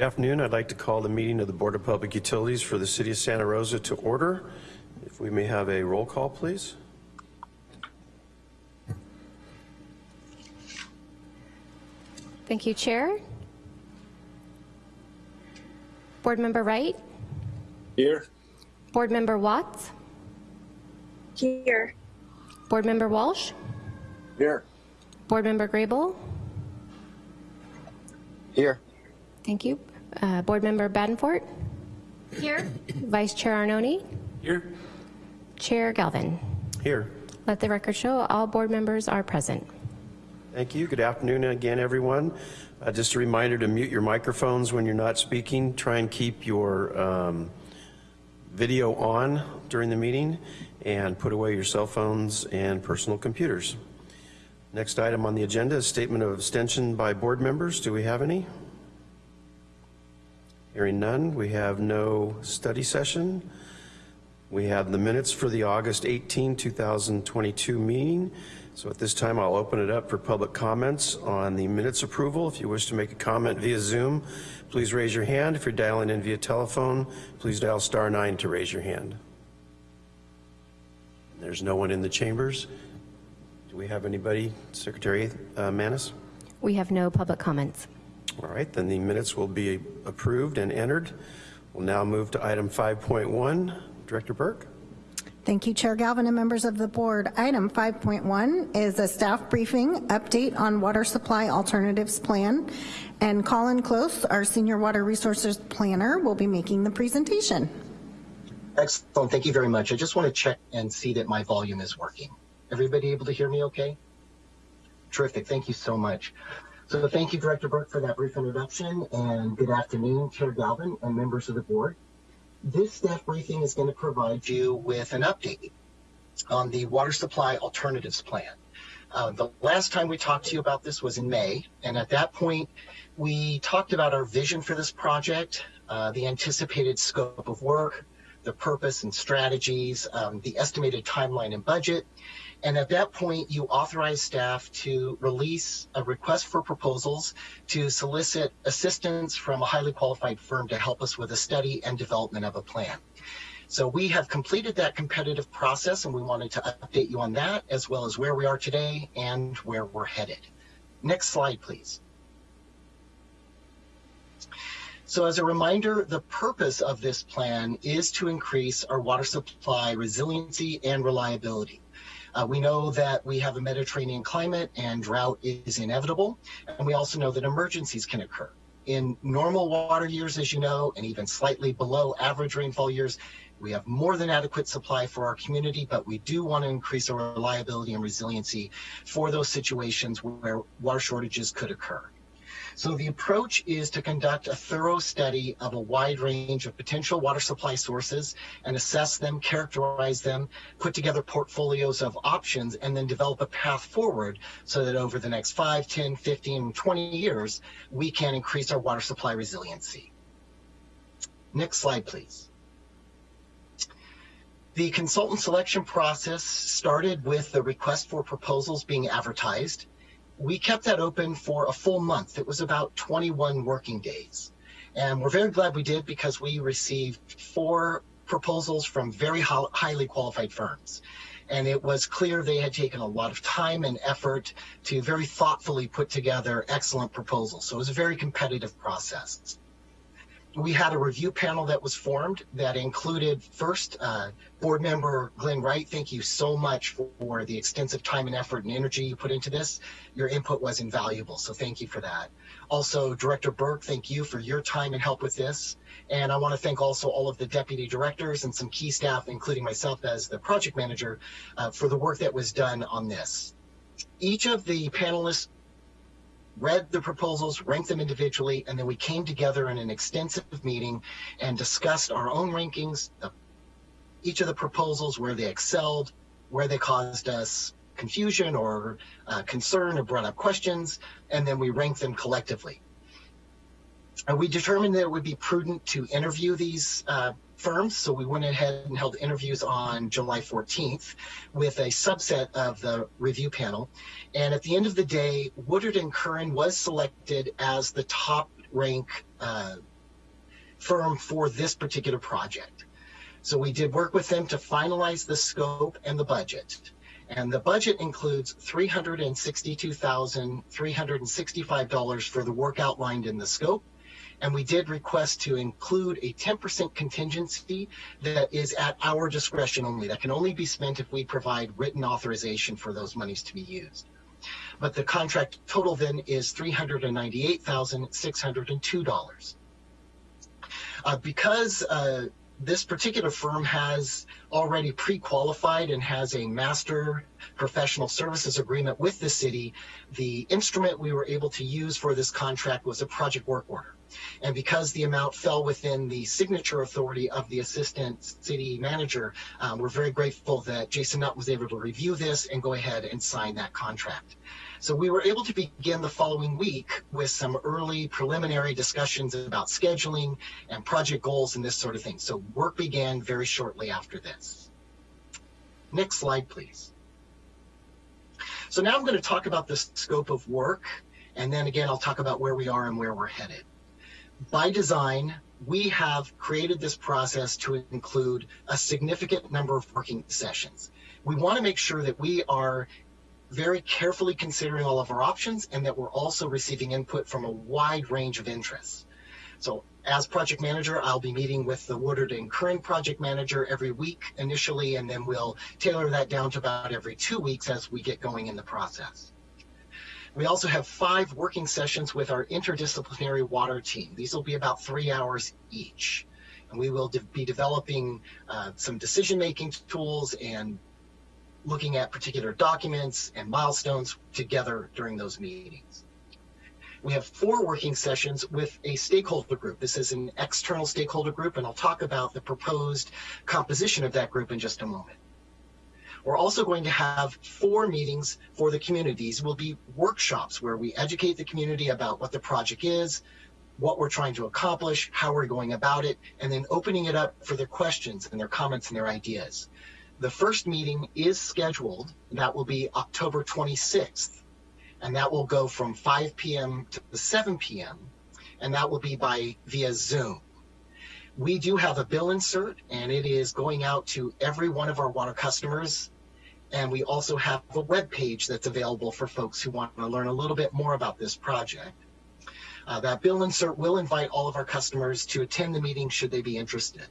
Good afternoon. I'd like to call the meeting of the Board of Public Utilities for the City of Santa Rosa to order. If we may have a roll call, please. Thank you, Chair. Board Member Wright, Here. Board Member Watts, Here. Board Member Walsh, Here. Board Member Grable. Here. Thank you. Uh, Board Member Badenfort, Here. Vice Chair Arnone, Here. Chair Galvin. Here. Let the record show all board members are present. Thank you. Good afternoon again, everyone. Uh, just a reminder to mute your microphones when you're not speaking. Try and keep your um, video on during the meeting and put away your cell phones and personal computers. Next item on the agenda is statement of abstention by board members. Do we have any? Hearing none, we have no study session. We have the minutes for the August 18, 2022 meeting. So at this time, I'll open it up for public comments on the minutes approval. If you wish to make a comment via Zoom, please raise your hand. If you're dialing in via telephone, please dial star nine to raise your hand. There's no one in the chambers. Do we have anybody, Secretary uh, Manis? We have no public comments. All right, then the minutes will be approved and entered. We'll now move to item 5.1. Director Burke. Thank you, Chair Galvin and members of the board. Item 5.1 is a staff briefing update on water supply alternatives plan. And Colin Close, our senior water resources planner, will be making the presentation. Excellent, thank you very much. I just want to check and see that my volume is working. Everybody able to hear me okay? Terrific, thank you so much. So thank you, Director Burke, for that brief introduction, and good afternoon, Chair Galvin and members of the board. This staff briefing is going to provide you with an update on the Water Supply Alternatives Plan. Uh, the last time we talked to you about this was in May, and at that point, we talked about our vision for this project, uh, the anticipated scope of work, the purpose and strategies, um, the estimated timeline and budget, and at that point, you authorize staff to release a request for proposals to solicit assistance from a highly qualified firm to help us with a study and development of a plan. So we have completed that competitive process and we wanted to update you on that as well as where we are today and where we're headed. Next slide, please. So as a reminder, the purpose of this plan is to increase our water supply resiliency and reliability. Uh, we know that we have a Mediterranean climate and drought is inevitable. And we also know that emergencies can occur. In normal water years, as you know, and even slightly below average rainfall years, we have more than adequate supply for our community, but we do want to increase our reliability and resiliency for those situations where water shortages could occur. So the approach is to conduct a thorough study of a wide range of potential water supply sources and assess them, characterize them, put together portfolios of options, and then develop a path forward so that over the next 5, 10, 15, 20 years, we can increase our water supply resiliency. Next slide, please. The consultant selection process started with the request for proposals being advertised we kept that open for a full month. It was about 21 working days. And we're very glad we did because we received four proposals from very highly qualified firms. And it was clear they had taken a lot of time and effort to very thoughtfully put together excellent proposals. So it was a very competitive process we had a review panel that was formed that included first uh, board member Glenn Wright. Thank you so much for the extensive time and effort and energy you put into this. Your input was invaluable, so thank you for that. Also, Director Burke, thank you for your time and help with this. And I want to thank also all of the deputy directors and some key staff, including myself as the project manager, uh, for the work that was done on this. Each of the panelists read the proposals, ranked them individually, and then we came together in an extensive meeting and discussed our own rankings, each of the proposals, where they excelled, where they caused us confusion or uh, concern or brought up questions, and then we ranked them collectively. And we determined that it would be prudent to interview these uh, firms. So we went ahead and held interviews on July 14th with a subset of the review panel. And at the end of the day, Woodard and Curran was selected as the top rank uh, firm for this particular project. So we did work with them to finalize the scope and the budget. And the budget includes $362,365 for the work outlined in the scope. And we did request to include a 10% contingency that is at our discretion only. That can only be spent if we provide written authorization for those monies to be used. But the contract total then is $398,602. Uh, because uh, this particular firm has already pre-qualified and has a master professional services agreement with the city, the instrument we were able to use for this contract was a project work order. And because the amount fell within the signature authority of the assistant city manager, um, we're very grateful that Jason Nutt was able to review this and go ahead and sign that contract. So we were able to begin the following week with some early preliminary discussions about scheduling and project goals and this sort of thing. So work began very shortly after this. Next slide, please. So now I'm going to talk about the scope of work, and then again, I'll talk about where we are and where we're headed by design, we have created this process to include a significant number of working sessions. We want to make sure that we are very carefully considering all of our options and that we're also receiving input from a wide range of interests. So as project manager, I'll be meeting with the Woodard and Curran project manager every week initially, and then we'll tailor that down to about every two weeks as we get going in the process. We also have five working sessions with our interdisciplinary water team. These will be about three hours each. And we will de be developing uh, some decision-making tools and looking at particular documents and milestones together during those meetings. We have four working sessions with a stakeholder group. This is an external stakeholder group, and I'll talk about the proposed composition of that group in just a moment. We're also going to have four meetings for the communities. Will be workshops where we educate the community about what the project is, what we're trying to accomplish, how we're going about it, and then opening it up for their questions and their comments and their ideas. The first meeting is scheduled. That will be October 26th, and that will go from 5 p.m. to 7 p.m., and that will be by via Zoom. We do have a bill insert, and it is going out to every one of our water customers. And we also have a web page that's available for folks who want to learn a little bit more about this project. Uh, that bill insert will invite all of our customers to attend the meeting should they be interested.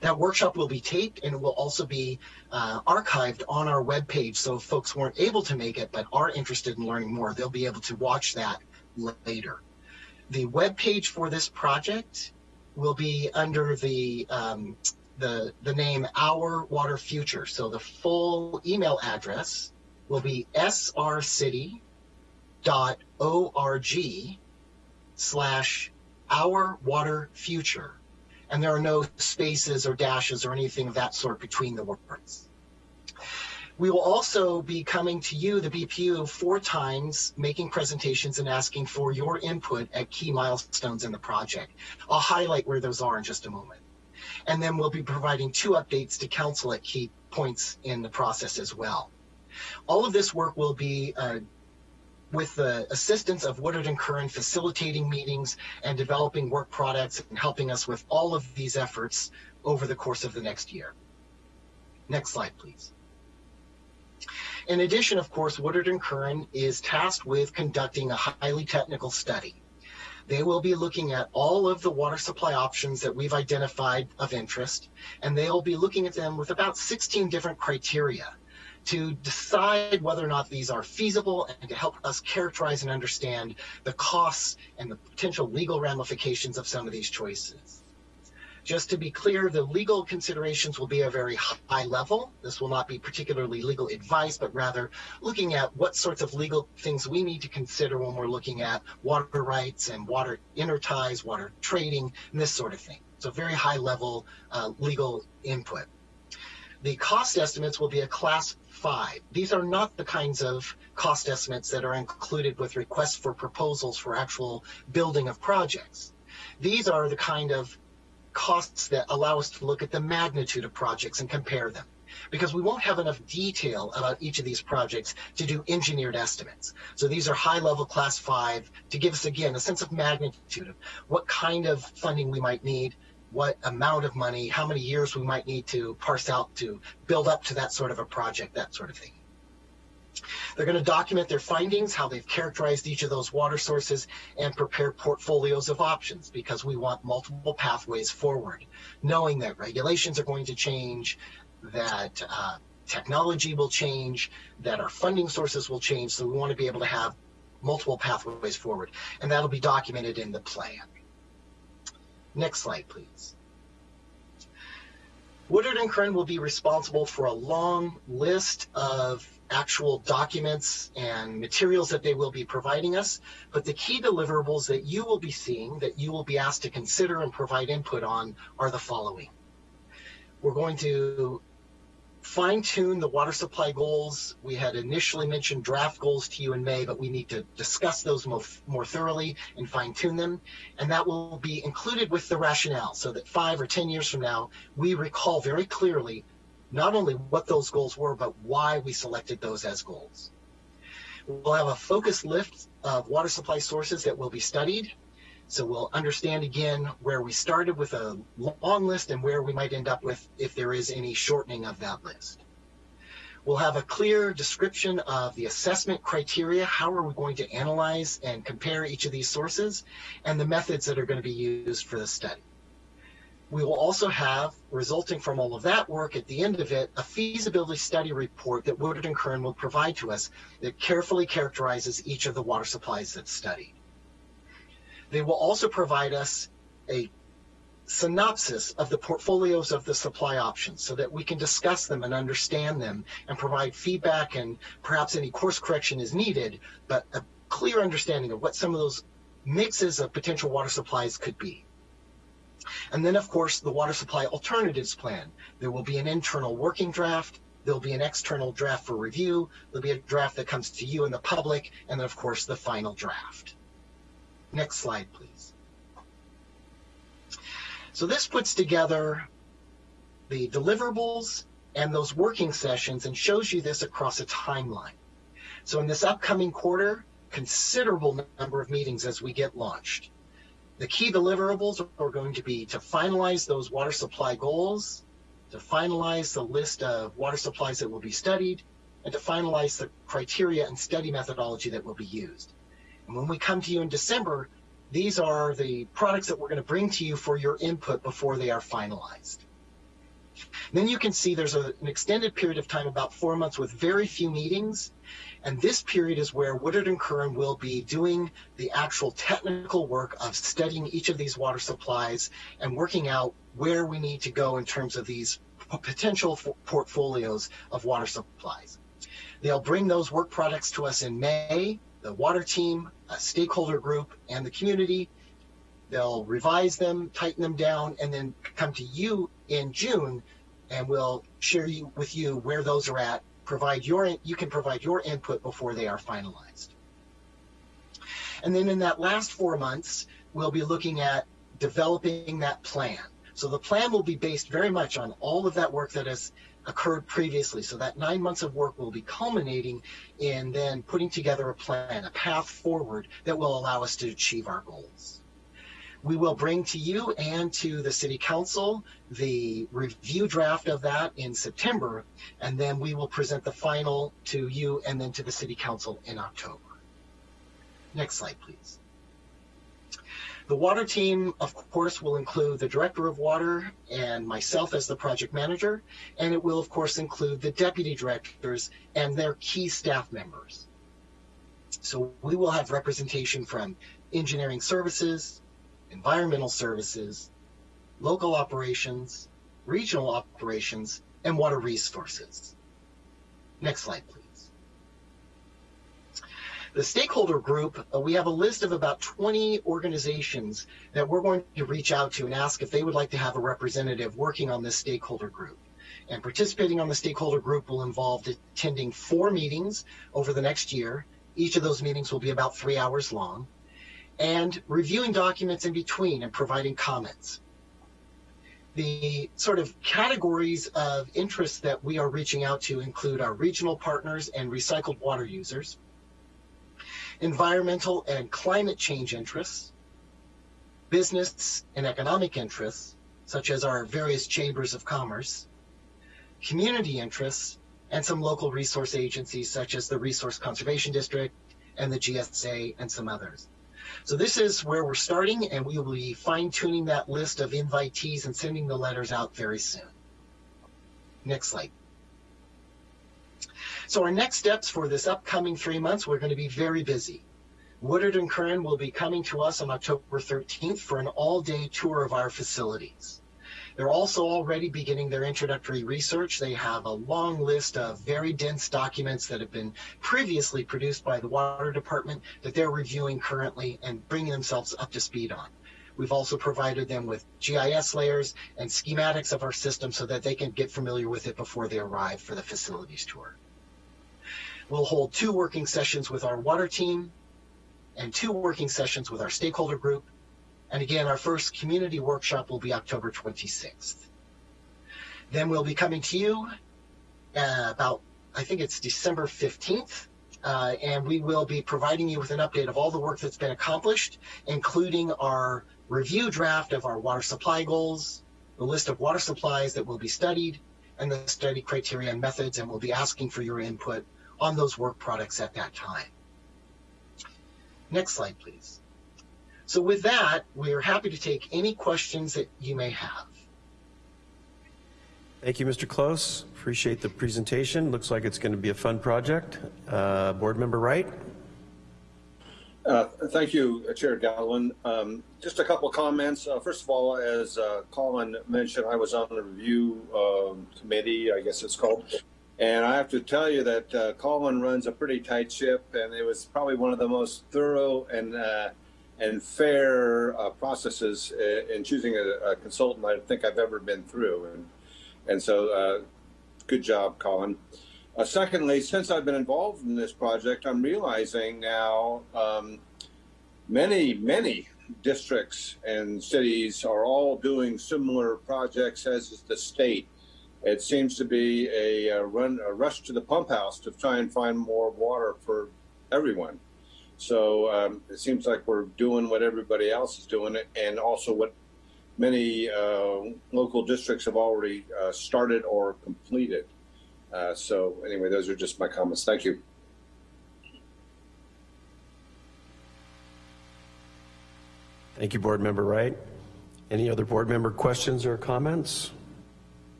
That workshop will be taped and it will also be uh, archived on our web page. So if folks weren't able to make it but are interested in learning more, they'll be able to watch that later. The web page for this project will be under the um, the the name Our Water Future. So the full email address will be srcity.org slash Our Water Future, and there are no spaces or dashes or anything of that sort between the words. We will also be coming to you, the BPU, four times, making presentations and asking for your input at key milestones in the project. I'll highlight where those are in just a moment. And then we'll be providing two updates to council at key points in the process as well. All of this work will be uh, with the assistance of Woodard and Curran facilitating meetings and developing work products and helping us with all of these efforts over the course of the next year. Next slide, please. In addition, of course, Woodard and Curran is tasked with conducting a highly technical study. They will be looking at all of the water supply options that we've identified of interest, and they'll be looking at them with about 16 different criteria to decide whether or not these are feasible and to help us characterize and understand the costs and the potential legal ramifications of some of these choices. Just to be clear, the legal considerations will be a very high level. This will not be particularly legal advice, but rather looking at what sorts of legal things we need to consider when we're looking at water rights and water interties, water trading, and this sort of thing. So very high level uh, legal input. The cost estimates will be a class five. These are not the kinds of cost estimates that are included with requests for proposals for actual building of projects. These are the kind of costs that allow us to look at the magnitude of projects and compare them. because we won't have enough detail about each of these projects to do engineered estimates. So these are high level class five to give us again a sense of magnitude of what kind of funding we might need, what amount of money, how many years we might need to parse out to build up to that sort of a project, that sort of thing. They're going to document their findings, how they've characterized each of those water sources, and prepare portfolios of options because we want multiple pathways forward, knowing that regulations are going to change, that uh, technology will change, that our funding sources will change. So we want to be able to have multiple pathways forward, and that'll be documented in the plan. Next slide, please. Woodard and Curran will be responsible for a long list of actual documents and materials that they will be providing us, but the key deliverables that you will be seeing, that you will be asked to consider and provide input on, are the following. We're going to fine tune the water supply goals. We had initially mentioned draft goals to you in May, but we need to discuss those more, more thoroughly and fine tune them. And that will be included with the rationale so that five or 10 years from now, we recall very clearly not only what those goals were, but why we selected those as goals. We'll have a focused list of water supply sources that will be studied. So we'll understand again where we started with a long list and where we might end up with if there is any shortening of that list. We'll have a clear description of the assessment criteria. How are we going to analyze and compare each of these sources and the methods that are going to be used for the study. We will also have, resulting from all of that work at the end of it, a feasibility study report that Woodard and Curran will provide to us that carefully characterizes each of the water supplies that's studied. They will also provide us a synopsis of the portfolios of the supply options so that we can discuss them and understand them and provide feedback and perhaps any course correction is needed, but a clear understanding of what some of those mixes of potential water supplies could be. And then, of course, the water supply alternatives plan. There will be an internal working draft. There'll be an external draft for review. There'll be a draft that comes to you and the public. And then, of course, the final draft. Next slide, please. So this puts together the deliverables and those working sessions and shows you this across a timeline. So in this upcoming quarter, considerable number of meetings as we get launched. The key deliverables are going to be to finalize those water supply goals, to finalize the list of water supplies that will be studied, and to finalize the criteria and study methodology that will be used. And when we come to you in December, these are the products that we're going to bring to you for your input before they are finalized. Then you can see there's a, an extended period of time, about four months, with very few meetings. And this period is where Woodard and Curran will be doing the actual technical work of studying each of these water supplies and working out where we need to go in terms of these potential portfolios of water supplies. They'll bring those work products to us in May, the water team, a stakeholder group, and the community. They'll revise them, tighten them down, and then come to you in June, and we'll share you, with you where those are at. Provide your you can provide your input before they are finalized. And then in that last four months, we'll be looking at developing that plan. So the plan will be based very much on all of that work that has occurred previously. So that nine months of work will be culminating in then putting together a plan, a path forward that will allow us to achieve our goals. We will bring to you and to the City Council the review draft of that in September, and then we will present the final to you and then to the City Council in October. Next slide, please. The water team, of course, will include the director of water and myself as the project manager, and it will, of course, include the deputy directors and their key staff members. So we will have representation from engineering services, environmental services, local operations, regional operations, and water resources. Next slide, please. The stakeholder group, uh, we have a list of about 20 organizations that we're going to reach out to and ask if they would like to have a representative working on this stakeholder group. And participating on the stakeholder group will involve attending four meetings over the next year. Each of those meetings will be about three hours long and reviewing documents in between and providing comments. The sort of categories of interest that we are reaching out to include our regional partners and recycled water users, environmental and climate change interests, business and economic interests, such as our various chambers of commerce, community interests, and some local resource agencies such as the Resource Conservation District and the GSA and some others. So this is where we're starting and we will be fine tuning that list of invitees and sending the letters out very soon. Next slide. So our next steps for this upcoming three months, we're going to be very busy. Woodard and Curran will be coming to us on October 13th for an all-day tour of our facilities. They're also already beginning their introductory research. They have a long list of very dense documents that have been previously produced by the Water Department that they're reviewing currently and bringing themselves up to speed on. We've also provided them with GIS layers and schematics of our system so that they can get familiar with it before they arrive for the facilities tour. We'll hold two working sessions with our water team and two working sessions with our stakeholder group. And again, our first community workshop will be October 26th. Then we'll be coming to you uh, about, I think it's December 15th, uh, and we will be providing you with an update of all the work that's been accomplished, including our review draft of our water supply goals, the list of water supplies that will be studied, and the study criteria and methods, and we'll be asking for your input on those work products at that time. Next slide, please. So with that, we are happy to take any questions that you may have. Thank you, Mr. Close. Appreciate the presentation. Looks like it's going to be a fun project. Uh, Board Member Wright? Uh, thank you, uh, Chair Galvin. Um, just a couple comments. Uh, first of all, as uh, Colin mentioned, I was on the review um, committee, I guess it's called, and I have to tell you that uh, Colin runs a pretty tight ship, and it was probably one of the most thorough and uh, and fair uh, processes uh, in choosing a, a, consultant I think I've ever been through. And and so, uh, good job, Colin. Uh, secondly, since I've been involved in this project, I'm realizing now um, many many districts and cities are all doing similar projects as is the state it seems to be a, a, run a rush to the pump house to try and find more water for everyone. So um, it seems like we're doing what everybody else is doing, and also what many uh, local districts have already uh, started or completed. Uh, so anyway, those are just my comments. Thank you. Thank you, Board Member Wright. Any other board member questions or comments?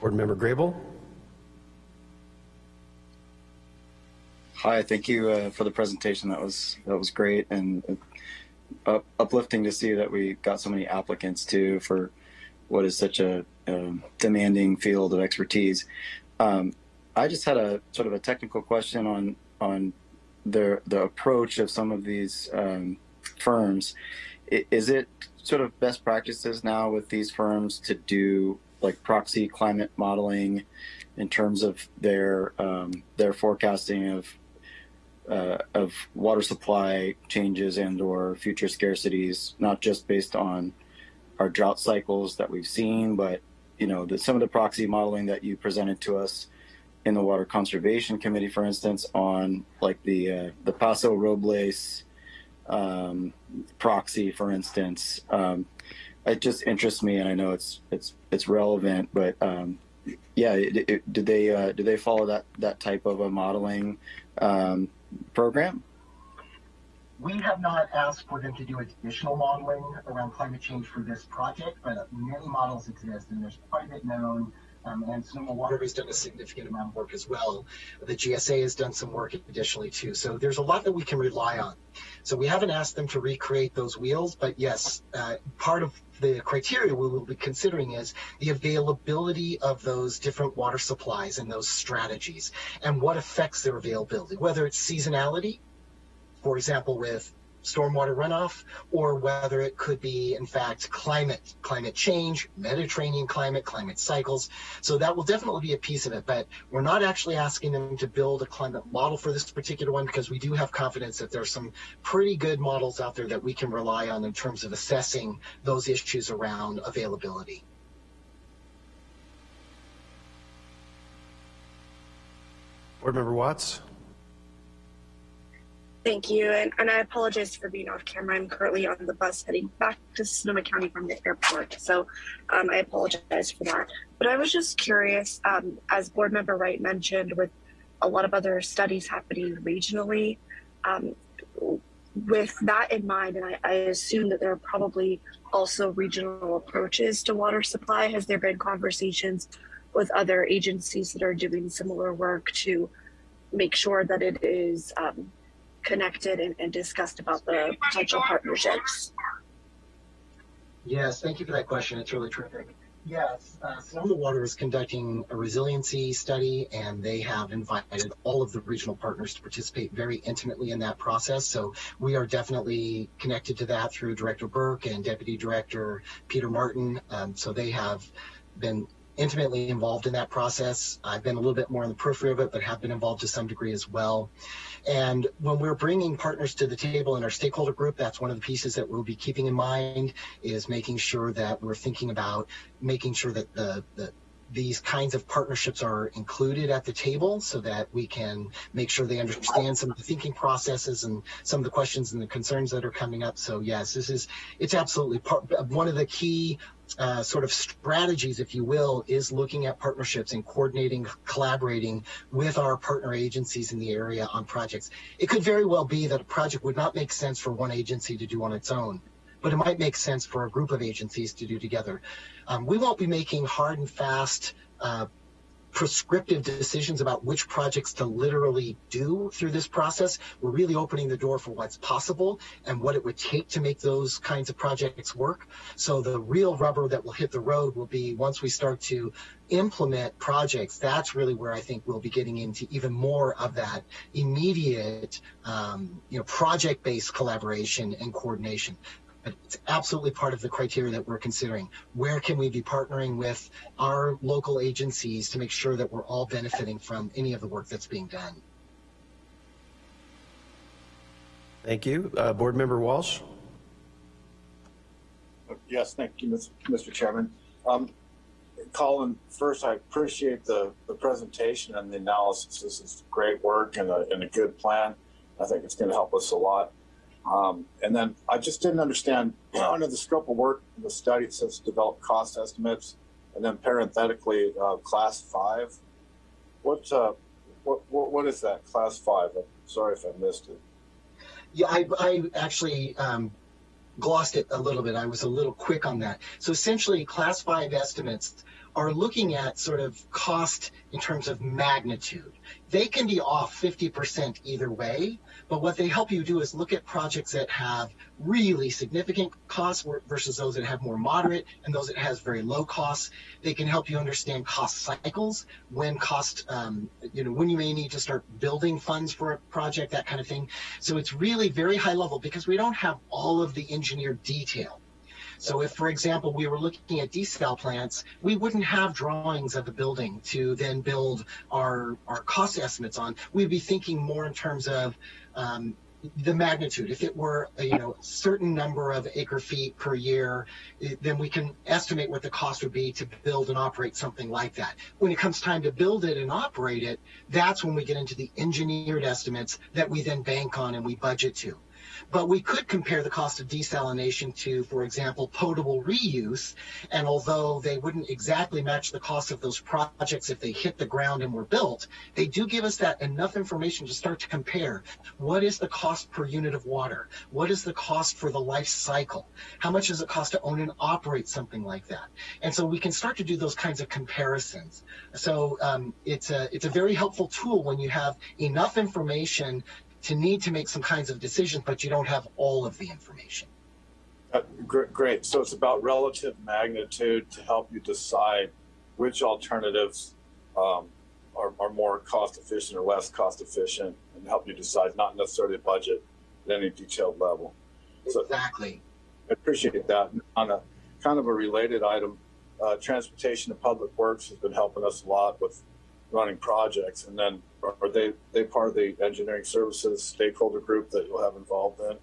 Board Member Grable. Hi, thank you uh, for the presentation. That was that was great and uh, uplifting to see that we got so many applicants too for what is such a, a demanding field of expertise. Um, I just had a sort of a technical question on on the the approach of some of these um, firms. Is it sort of best practices now with these firms to do like proxy climate modeling in terms of their um, their forecasting of uh, of water supply changes and or future scarcities, not just based on our drought cycles that we've seen, but you know the, some of the proxy modeling that you presented to us in the Water Conservation Committee, for instance, on like the uh, the Paso Robles um, proxy, for instance. Um, it just interests me, and I know it's it's it's relevant, but um, yeah, it, it, did they uh, they follow that that type of a modeling um, program? We have not asked for them to do additional modeling around climate change for this project, but many models exist, and there's quite a bit known um, and Sonoma Water has done a significant amount of work as well. The GSA has done some work additionally too. So there's a lot that we can rely on. So we haven't asked them to recreate those wheels, but yes, uh, part of the criteria we will be considering is the availability of those different water supplies and those strategies and what affects their availability, whether it's seasonality, for example, with stormwater runoff or whether it could be in fact climate climate change mediterranean climate climate cycles so that will definitely be a piece of it but we're not actually asking them to build a climate model for this particular one because we do have confidence that there's some pretty good models out there that we can rely on in terms of assessing those issues around availability Board Member Watts? Thank you, and, and I apologize for being off camera. I'm currently on the bus heading back to Sonoma County from the airport, so um, I apologize for that. But I was just curious, um, as Board Member Wright mentioned, with a lot of other studies happening regionally, um, with that in mind, and I, I assume that there are probably also regional approaches to water supply. Has there been conversations with other agencies that are doing similar work to make sure that it is um, connected and, and discussed about the potential partnerships? Yes, thank you for that question. It's really terrific. Yes, uh, Sonoma Water is conducting a resiliency study, and they have invited all of the regional partners to participate very intimately in that process. So we are definitely connected to that through Director Burke and Deputy Director Peter Martin. Um, so they have been intimately involved in that process. I've been a little bit more on the periphery of it, but have been involved to some degree as well. And when we're bringing partners to the table in our stakeholder group, that's one of the pieces that we'll be keeping in mind is making sure that we're thinking about making sure that the, the these kinds of partnerships are included at the table so that we can make sure they understand some of the thinking processes and some of the questions and the concerns that are coming up. So yes, this is, it's absolutely part, one of the key uh, sort of strategies, if you will, is looking at partnerships and coordinating, collaborating with our partner agencies in the area on projects. It could very well be that a project would not make sense for one agency to do on its own, but it might make sense for a group of agencies to do together. Um, we won't be making hard and fast uh, prescriptive decisions about which projects to literally do through this process. We're really opening the door for what's possible and what it would take to make those kinds of projects work. So the real rubber that will hit the road will be once we start to implement projects. That's really where I think we'll be getting into even more of that immediate, um, you know, project-based collaboration and coordination it's absolutely part of the criteria that we're considering. Where can we be partnering with our local agencies to make sure that we're all benefiting from any of the work that's being done? Thank you. Uh, Board Member Walsh? Yes, thank you, Mr. Chairman. Um, Colin, first, I appreciate the, the presentation and the analysis. This is great work and a, and a good plan. I think it's going to help us a lot. Um, and then I just didn't understand under the scope of work, the study it says develop cost estimates, and then parenthetically uh, class five. What, uh, what, what what is that class five? I'm sorry if I missed it. Yeah, I, I actually um, glossed it a little bit. I was a little quick on that. So essentially, class five estimates are looking at sort of cost in terms of magnitude. They can be off 50% either way, but what they help you do is look at projects that have really significant costs versus those that have more moderate and those that has very low costs. They can help you understand cost cycles, when cost, um, you know, when you may need to start building funds for a project, that kind of thing. So it's really very high level because we don't have all of the engineered detail. So if, for example, we were looking at desal plants, we wouldn't have drawings of the building to then build our, our cost estimates on. We'd be thinking more in terms of um, the magnitude. If it were a you know certain number of acre feet per year, then we can estimate what the cost would be to build and operate something like that. When it comes time to build it and operate it, that's when we get into the engineered estimates that we then bank on and we budget to. But we could compare the cost of desalination to, for example, potable reuse. And although they wouldn't exactly match the cost of those projects if they hit the ground and were built, they do give us that enough information to start to compare. What is the cost per unit of water? What is the cost for the life cycle? How much does it cost to own and operate something like that? And so we can start to do those kinds of comparisons. So um, it's a it's a very helpful tool when you have enough information to need to make some kinds of decisions, but you don't have all of the information. Uh, great, great. So it's about relative magnitude to help you decide which alternatives um, are, are, more cost efficient or less cost efficient and help you decide not necessarily budget, at any detailed level. So Exactly. I appreciate that. On a kind of a related item, uh, transportation and public works has been helping us a lot with running projects. And then are they they part of the engineering services stakeholder group that you'll have involved in?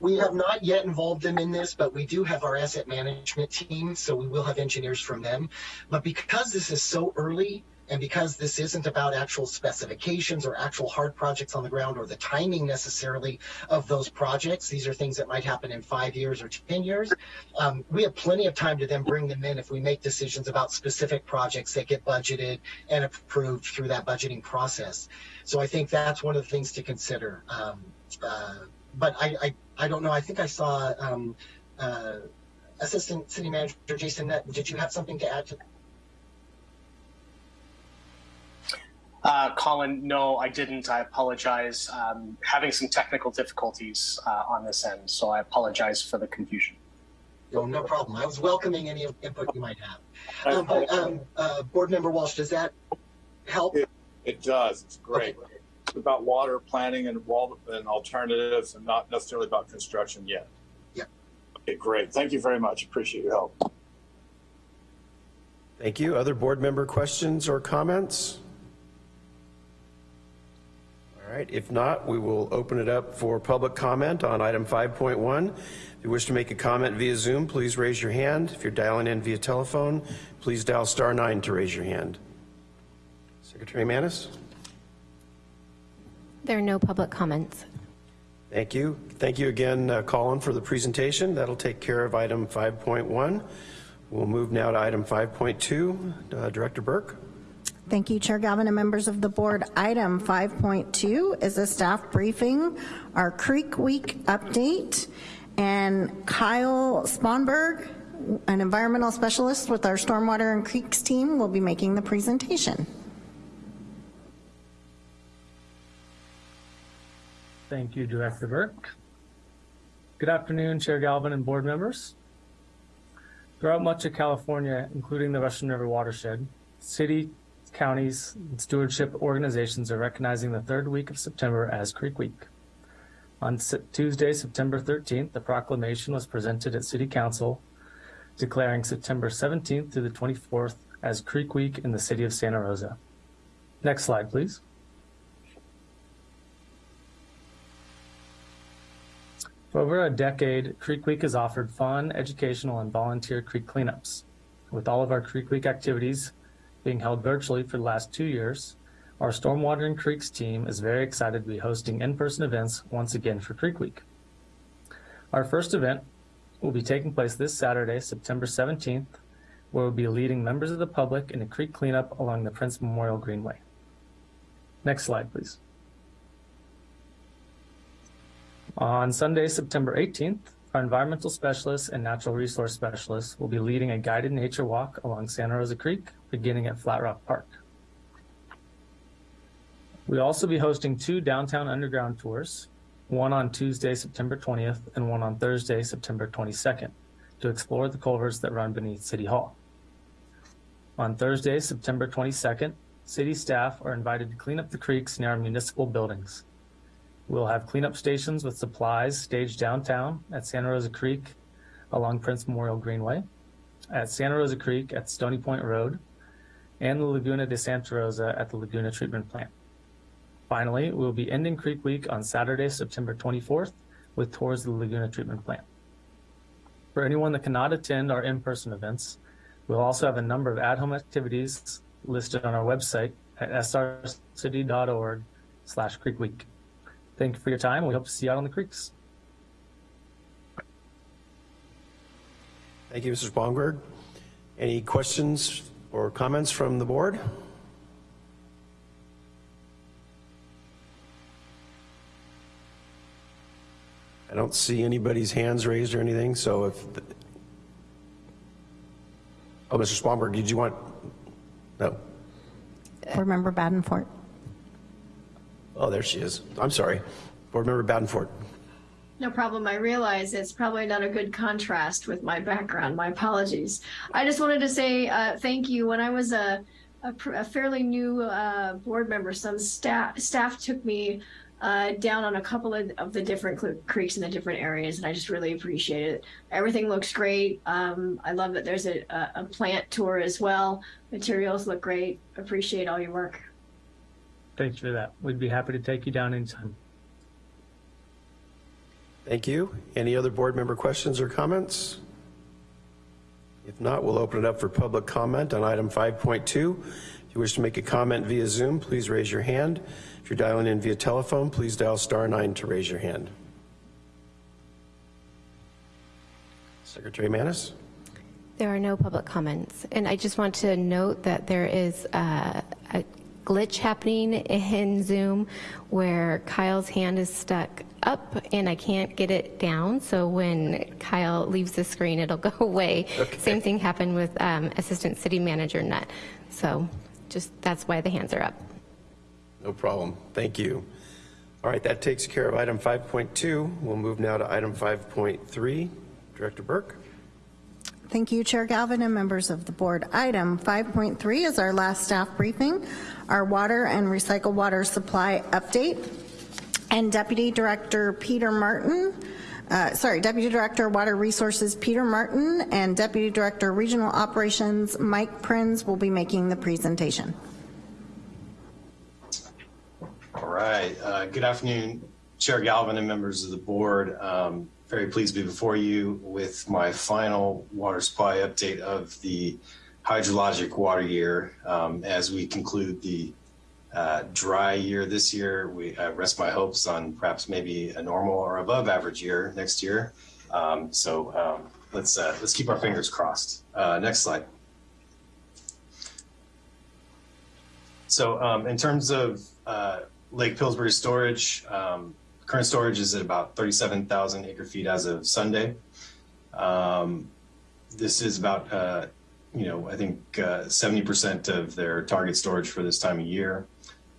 We have not yet involved them in this, but we do have our asset management team, so we will have engineers from them. But because this is so early and because this isn't about actual specifications or actual hard projects on the ground or the timing necessarily of those projects, these are things that might happen in five years or 10 years. Um, we have plenty of time to then bring them in if we make decisions about specific projects that get budgeted and approved through that budgeting process. So I think that's one of the things to consider. Um, uh, but I, I, I don't know. I think I saw um, uh, Assistant City Manager Jason. Nutt. Did you have something to add to that? Uh, Colin, no, I didn't. I apologize. Um, having some technical difficulties uh, on this end, so I apologize for the confusion. No, no problem. I was welcoming any input you might have. Um, but, um, uh, Board Member Walsh, does that help? It, it does. It's great. Okay. It's about water planning and wall and alternatives, and not necessarily about construction yet. Yeah. Okay, great. Thank you very much. Appreciate your help. Thank you. Other board member questions or comments? All right, if not, we will open it up for public comment on item 5.1. If you wish to make a comment via Zoom, please raise your hand. If you're dialing in via telephone, please dial star nine to raise your hand. Secretary Manis? There are no public comments. Thank you. Thank you again, uh, Colin, for the presentation. That'll take care of item 5.1. We'll move now to item 5.2. Uh, Director Burke? Thank you, Chair Galvin and members of the board. Item 5.2 is a staff briefing, our Creek Week update, and Kyle Sponberg, an environmental specialist with our Stormwater and Creeks team, will be making the presentation. Thank you, Director Burke. Good afternoon, Chair Galvin and board members. Throughout much of California, including the Russian River watershed, city, counties, and stewardship organizations are recognizing the third week of September as Creek Week. On Tuesday, September 13th, the proclamation was presented at City Council declaring September 17th through the 24th as Creek Week in the city of Santa Rosa. Next slide, please. For over a decade, Creek Week has offered fun, educational, and volunteer creek cleanups. With all of our Creek Week activities being held virtually for the last two years, our Stormwater and Creeks team is very excited to be hosting in-person events once again for Creek Week. Our first event will be taking place this Saturday, September 17th, where we'll be leading members of the public in a creek cleanup along the Prince Memorial Greenway. Next slide, please. On Sunday, September 18th, our environmental specialists and natural resource specialists will be leading a guided nature walk along Santa Rosa Creek, beginning at Flat Rock Park. We'll also be hosting two downtown underground tours, one on Tuesday, September 20th, and one on Thursday, September 22nd, to explore the culverts that run beneath City Hall. On Thursday, September 22nd, city staff are invited to clean up the creeks near our municipal buildings. We'll have cleanup stations with supplies staged downtown at Santa Rosa Creek along Prince Memorial Greenway, at Santa Rosa Creek at Stony Point Road, and the Laguna de Santa Rosa at the Laguna Treatment Plant. Finally, we'll be ending Creek Week on Saturday, September 24th with tours of the Laguna Treatment Plant. For anyone that cannot attend our in-person events, we'll also have a number of at-home activities listed on our website at srcity.org slash Creek Week. Thank you for your time. We hope to see you out on the creeks. Thank you, Mr. Spongberg. Any questions or comments from the board? I don't see anybody's hands raised or anything, so if, the- oh, Mr. Spongberg, did you want, no? Board Member Badenfort. Oh, there she is. I'm sorry. Board Member Badenford. No problem. I realize it's probably not a good contrast with my background. My apologies. I just wanted to say uh, thank you. When I was a, a, a fairly new uh, board member, some staff staff took me uh, down on a couple of, of the different creeks in the different areas, and I just really appreciate it. Everything looks great. Um, I love that there's a, a, a plant tour as well. Materials look great. Appreciate all your work. Thanks for that. We'd be happy to take you down anytime. Thank you. Any other board member questions or comments? If not, we'll open it up for public comment on item 5.2. If you wish to make a comment via Zoom, please raise your hand. If you're dialing in via telephone, please dial star nine to raise your hand. Secretary Manis? There are no public comments. And I just want to note that there is uh, a glitch happening in Zoom where Kyle's hand is stuck up and I can't get it down. So when Kyle leaves the screen, it'll go away. Okay. Same thing happened with um, Assistant City Manager Nutt. So just, that's why the hands are up. No problem. Thank you. All right, that takes care of item 5.2. We'll move now to item 5.3. Director Burke? Thank you, Chair Galvin and members of the board. Item 5.3 is our last staff briefing, our water and recycled water supply update. And Deputy Director Peter Martin, uh, sorry, Deputy Director Water Resources Peter Martin and Deputy Director Regional Operations Mike Prinz will be making the presentation. All right. Uh, good afternoon, Chair Galvin and members of the board. Um, very pleased to be before you with my final water supply update of the hydrologic water year. Um, as we conclude the uh, dry year this year, we uh, rest my hopes on perhaps maybe a normal or above average year next year. Um, so um, let's uh, let's keep our fingers crossed. Uh, next slide. So um, in terms of uh, Lake Pillsbury storage, um, current storage is at about 37,000 acre feet as of Sunday. Um, this is about, you know, I think uh, 70% of their target storage for this time of year.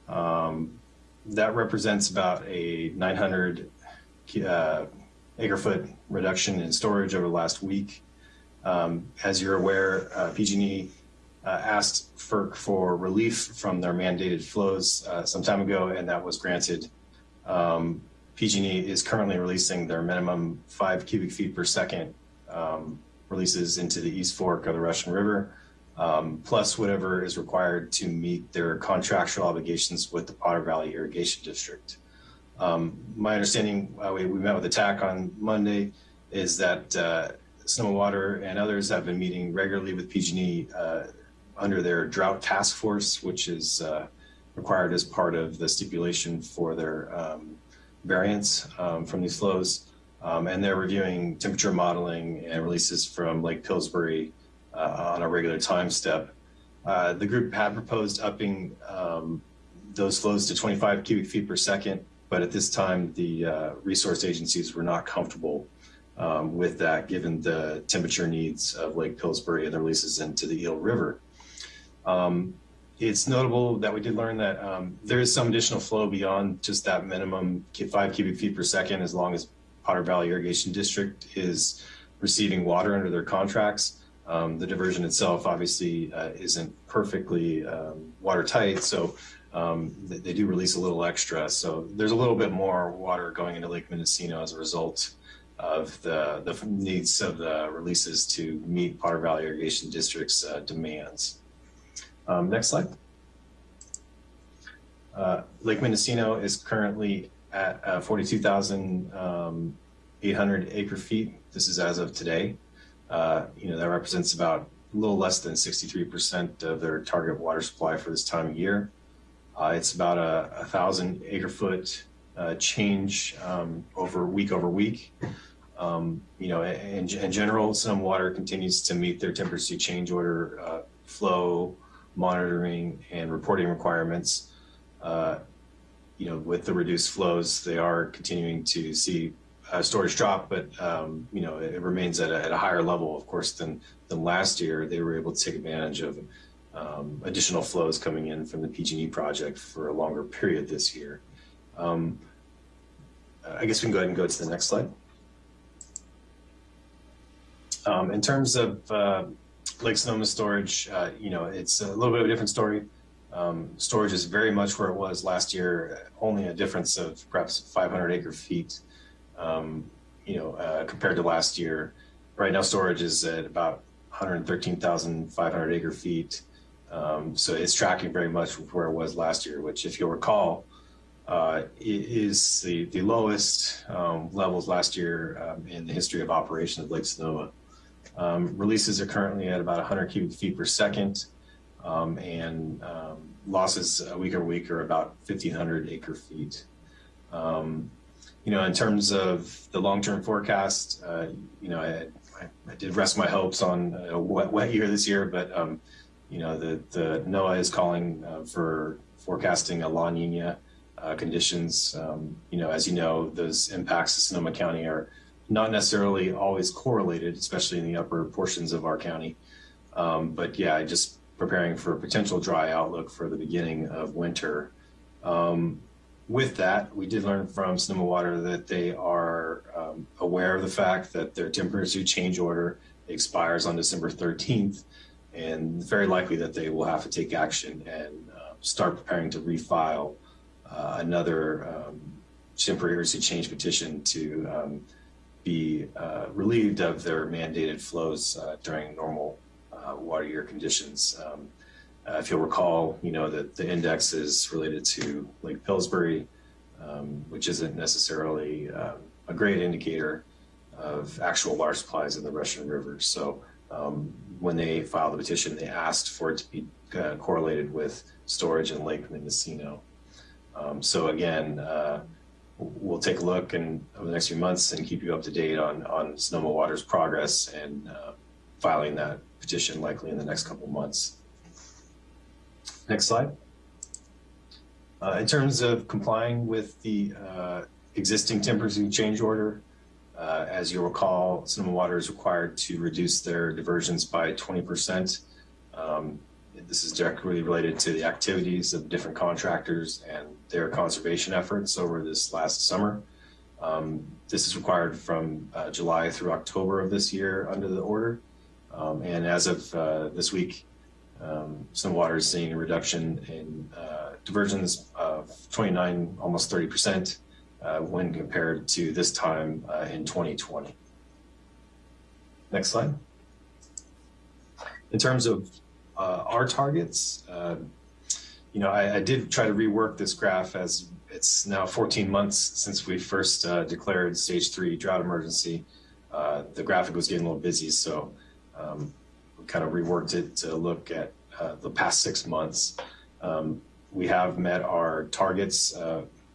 Um, that represents about a 900 uh, acre foot reduction in storage over the last week. Um, as you're aware, uh, PG&E uh, asked FERC for relief from their mandated flows uh, some time ago, and that was granted. Um, PG&E is currently releasing their minimum five cubic feet per second um, releases into the East Fork of the Russian River, um, plus whatever is required to meet their contractual obligations with the Potter Valley Irrigation District. Um, my understanding, uh, we, we, met with the TAC on Monday, is that uh, Sonoma Water and others have been meeting regularly with PG&E uh, under their drought task force, which is uh, required as part of the stipulation for their um, variance um, from these flows. Um, and they're reviewing temperature modeling and releases from Lake Pillsbury uh, on a regular time step. Uh, the group had proposed upping um, those flows to 25 cubic feet per second, but at this time, the uh, resource agencies were not comfortable um, with that, given the temperature needs of Lake Pillsbury and the releases into the Eel River. Um, it's notable that we did learn that um, there is some additional flow beyond just that minimum five cubic feet per second as long as Potter Valley Irrigation District is receiving water under their contracts. Um, the diversion itself obviously uh, isn't perfectly um, watertight, so um, they, they, do release a little extra. So there's a little bit more water going into Lake Mendocino as a result of the, the needs of the releases to meet Potter Valley Irrigation District's uh, demands. Um, next slide. Uh, Lake Mendocino is currently at uh, 42,800 um, acre feet. This is as of today. Uh, you know, that represents about a little less than 63% of their target water supply for this time of year. Uh, it's about a, a, thousand acre foot uh, change um, over week over week. Um, you know, in, in, general, Sonoma Water continues to meet their temperature change order uh, flow monitoring and reporting requirements. Uh, you know, with the reduced flows, they are continuing to see uh, storage drop, but um, you know, it, it remains at a, at a, higher level, of course, than than last year. They were able to take advantage of um, additional flows coming in from the PG&E project for a longer period this year. Um, I guess we can go ahead and go to the next slide. Um, in terms of uh, Lake Sonoma storage, uh, you know, it's a little bit of a different story. Um, storage is very much where it was last year, only a difference of perhaps 500 acre feet, um, you know, uh, compared to last year. Right now, storage is at about 113,500 acre feet. Um, so it's tracking very much with where it was last year, which, if you'll recall, uh, is the, the lowest um, levels last year um, in the history of operation of Lake Sonoma. Um, releases are currently at about 100 cubic feet per second, um, and um, losses a week over week are about 1,500 acre feet. Um, you know, in terms of the long-term forecast, uh, you know, I, I, I, did rest my hopes on a wet, wet year this year, but you know, the, the NOAA is calling uh, for forecasting a La Nina uh, conditions. Um, you know, as you know, those impacts to Sonoma County are not necessarily always correlated, especially in the upper portions of our county. Um, but yeah, just preparing for a potential dry outlook for the beginning of winter. Um, with that, we did learn from Sonoma Water that they are um, aware of the fact that their temperature change order expires on December 13th, and very likely that they will have to take action and uh, start preparing to refile uh, another um, temporary change petition to um, be uh, relieved of their mandated flows uh, during normal uh, water year conditions. Um, uh, if you'll recall, you know that the index is related to Lake Pillsbury, um, which isn't necessarily um, a great indicator of actual water supplies in the Russian River. So um, when they filed the petition, they asked for it to be uh, correlated with storage in Lake Mendocino. Um, so again, uh, we'll take a look and over the next few months and keep you up to date on, on Sonoma Water's progress and uh, filing that petition likely in the next couple months. Next slide. Uh, in terms of complying with the uh, existing temperature change order, uh, as you'll recall, Sonoma Water is required to reduce their diversions by 20%. Um, this is directly related to the activities of different contractors and their conservation efforts over this last summer. Um, this is required from uh, July through October of this year under the order. Um, and as of uh, this week, um, Water is seeing a reduction in uh, diversions of 29, almost 30 percent uh, when compared to this time uh, in 2020. Next slide. In terms of uh, our targets, um, you know, I, I, did try to rework this graph as it's now 14 months since we first uh, declared stage three drought emergency. Uh, the graphic was getting a little busy, so um, kind of reworked it to look at uh, the past six months. Um, we have met our targets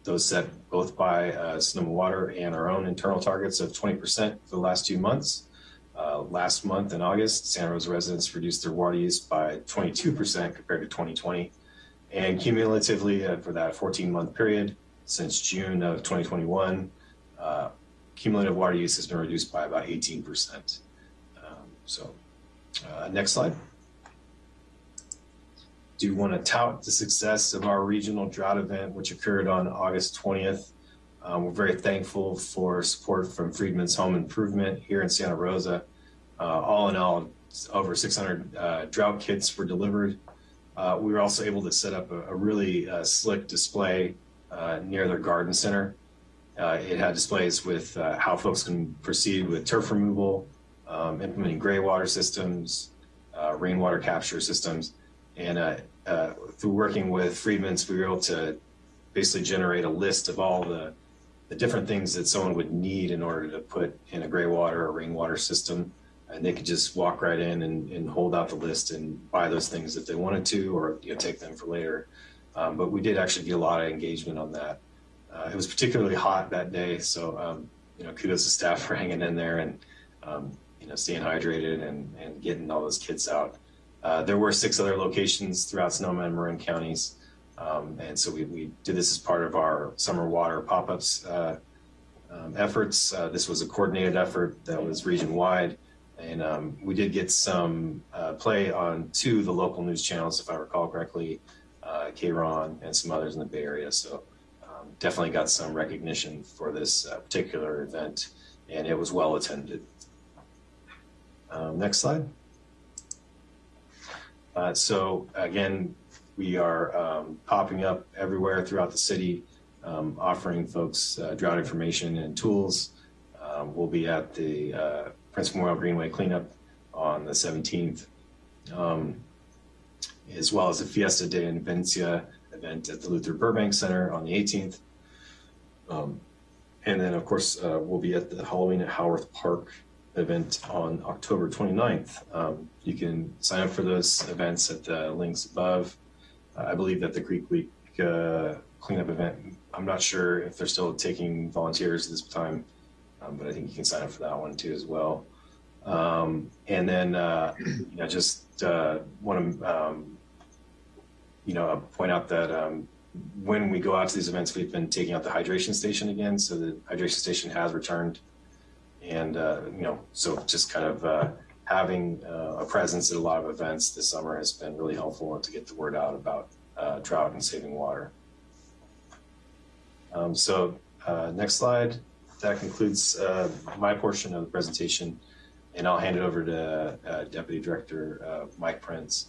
those set both by uh, Sonoma Water and our own internal targets of 20% for the last two months. Uh, last month in August, Santa Rosa residents reduced their water use by 22% compared to 2020. And cumulatively uh, for that 14 month period since June of 2021, uh, cumulative water use has been reduced by about 18%. Um, so uh, next slide do you want to tout the success of our regional drought event, which occurred on August 20th. Um, we're very thankful for support from Friedman's Home Improvement here in Santa Rosa. Uh, all in all, over 600 uh, drought kits were delivered. Uh, we were also able to set up a, a really uh, slick display uh, near their garden center. Uh, it had displays with how folks can proceed with turf removal, um, implementing gray water systems, rainwater capture systems, and uh, through working with Friedman's, we were able to basically generate a list of all the, the different things that someone would need in order to put in a gray water or rainwater system. And they could just walk right in and, and hold out the list and buy those things if they wanted to, or you know, take them for later. Um, but we did actually get a lot of engagement on that. Uh, it was particularly hot that day, so um, you know, kudos to staff for hanging in there and um, you know, staying hydrated and, and getting all those kids out. Uh, there were six other locations throughout Sonoma and Marin counties. Um, and so we, we, did this as part of our summer water pop-ups uh, um, efforts. Uh, this was a coordinated effort that was region-wide. And um, we did get some uh, play on two of the local news channels, if I recall correctly, uh, KRON and some others in the Bay Area. So um, definitely got some recognition for this uh, particular event, and it was well attended. Um, next slide. Uh, so again, we are um, popping up everywhere throughout the city, um, offering folks uh, drought information and tools. Um, we'll be at the uh, Prince Memorial Greenway cleanup on the 17th, um, as well as the Fiesta de Independencia event at the Luther Burbank Center on the 18th. Um, and then, of course, uh, we'll be at the Halloween at Howarth Park event on October 29th. Um, you can sign up for those events at the links above. Uh, I believe that the Creek Week uh, cleanup event, I'm not sure if they're still taking volunteers this time, um, but I think you can sign up for that one too as well. Um, and then, uh, you know, just uh, want to, um, you know, point out that um, when we go out to these events, we've been taking out the hydration station again. So the hydration station has returned. And, uh, you know, so just kind of uh, having uh, a presence at a lot of events this summer has been really helpful to get the word out about uh, drought and saving water. Um, so uh, next slide. That concludes my portion of the presentation. And I'll hand it over to Deputy Director Mike Prinz.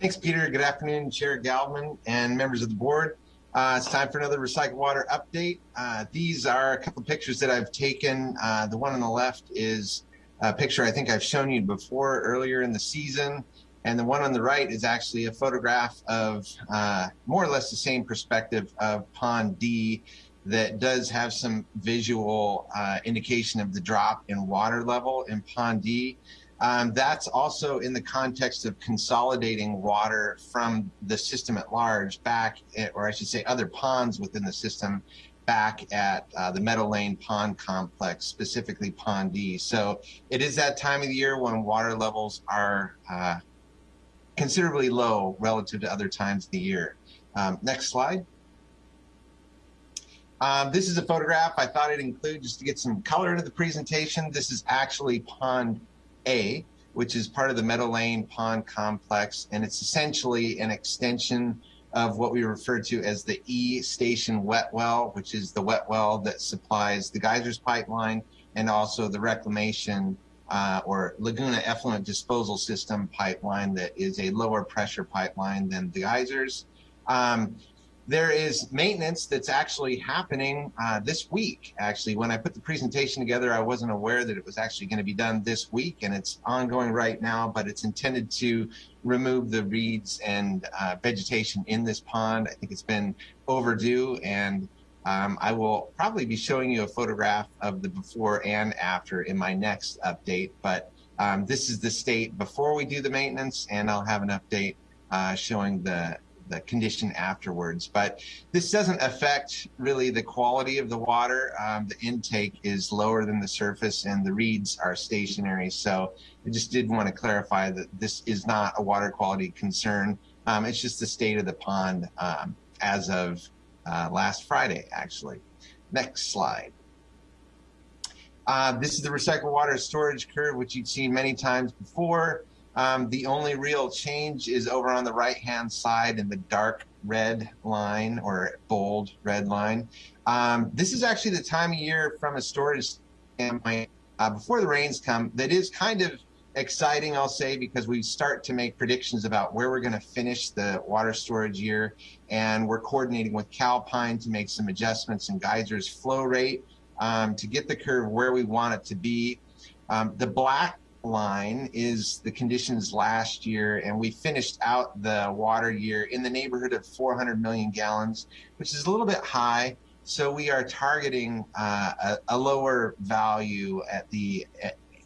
Thanks, Peter. Good afternoon, Chair Galvin and members of the board. Uh, it's time for another recycled water update. Uh, these are a couple of pictures that I've taken. Uh, the one on the left is a picture I think I've shown you before earlier in the season. And the one on the right is actually a photograph of uh, more or less the same perspective of Pond D that does have some visual uh, indication of the drop in water level in Pond D. Um, that's also in the context of consolidating water from the system at large back, at, or I should say other ponds within the system back at uh, the Meadow Lane Pond Complex, specifically Pond D. So it is that time of the year when water levels are uh, considerably low relative to other times of the year. Um, next slide. Um, this is a photograph I thought I'd include just to get some color into the presentation. This is actually Pond A, which is part of the Meadow Lane Pond Complex, and it's essentially an extension of what we refer to as the E Station wet well, which is the wet well that supplies the geysers pipeline and also the reclamation uh, or Laguna effluent disposal system pipeline that is a lower pressure pipeline than the geysers. Um, there is maintenance that's actually happening uh, this week. Actually, when I put the presentation together, I wasn't aware that it was actually going to be done this week, and it's ongoing right now. But it's intended to remove the reeds and uh, vegetation in this pond. I think it's been overdue, and um, I will probably be showing you a photograph of the before and after in my next update. But um, this is the state before we do the maintenance, and I'll have an update uh, showing the the condition afterwards. But this doesn't affect really the quality of the water. Um, the intake is lower than the surface and the reeds are stationary. So I just did want to clarify that this is not a water quality concern. Um, it's just the state of the pond um, as of uh, last Friday, actually. Next slide. Uh, this is the recycled water storage curve, which you've seen many times before. Um, the only real change is over on the right-hand side in the dark red line or bold red line. Um, this is actually the time of year from a storage standpoint uh, before the rains come that is kind of exciting, I'll say, because we start to make predictions about where we're going to finish the water storage year. And we're coordinating with Calpine to make some adjustments in geysers flow rate um, to get the curve where we want it to be. Um, the black line is the conditions last year, and we finished out the water year in the neighborhood of 400 million gallons, which is a little bit high. So we are targeting uh, a, a, lower value at the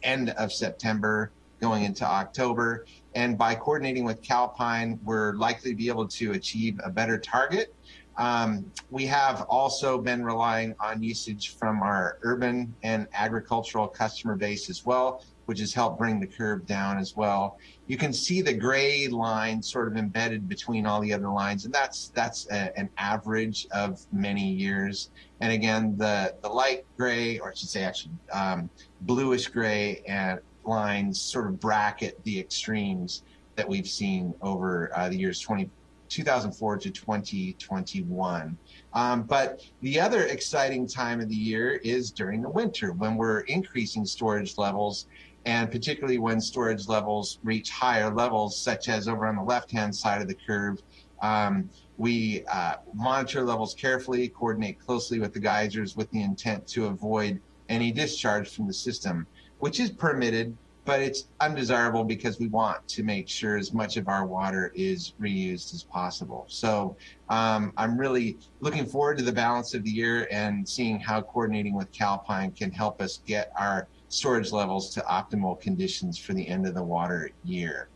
end of September going into October. And by coordinating with Calpine, we're likely to be able to achieve a better target. Um, we have also been relying on usage from our urban and agricultural customer base as well which has helped bring the curve down as well. You can see the gray line sort of embedded between all the other lines, and that's that's a, an average of many years. And again, the the light gray, or I should say actually um, bluish gray and lines sort of bracket the extremes that we've seen over uh, the years 20, 2004 to 2021. Um, but the other exciting time of the year is during the winter when we're increasing storage levels And particularly when storage levels reach higher levels, such as over on the left-hand side of the curve, um, we uh, monitor levels carefully, coordinate closely with the geysers with the intent to avoid any discharge from the system, which is permitted, but it's undesirable because we want to make sure as much of our water is reused as possible. So um, I'm really looking forward to the balance of the year and seeing how coordinating with Calpine can help us get our storage levels to optimal conditions for the end of the water year.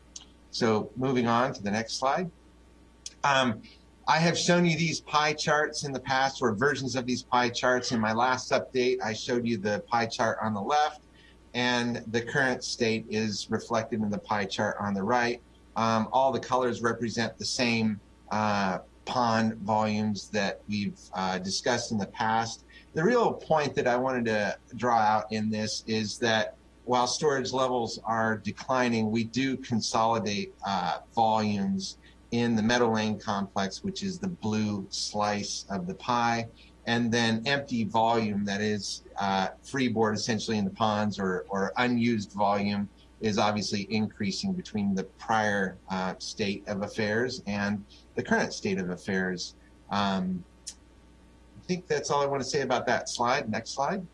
So moving on to the next slide. Um, I have shown you these pie charts in the past or versions of these pie charts. In my last update, I showed you the pie chart on the left and the current state is reflected in the pie chart on the right. Um, all the colors represent the same uh, pond volumes that we've uh, discussed in the past. The real point that I wanted to draw out in this is that while storage levels are declining, we do consolidate uh, volumes in the Meadow Lane complex, which is the blue slice of the pie, and then empty volume, that is uh, freeboard essentially in the ponds or, or unused volume is obviously increasing between the prior uh, state of affairs and the current state of affairs. Um, think that's all I want to say about that slide. Next slide.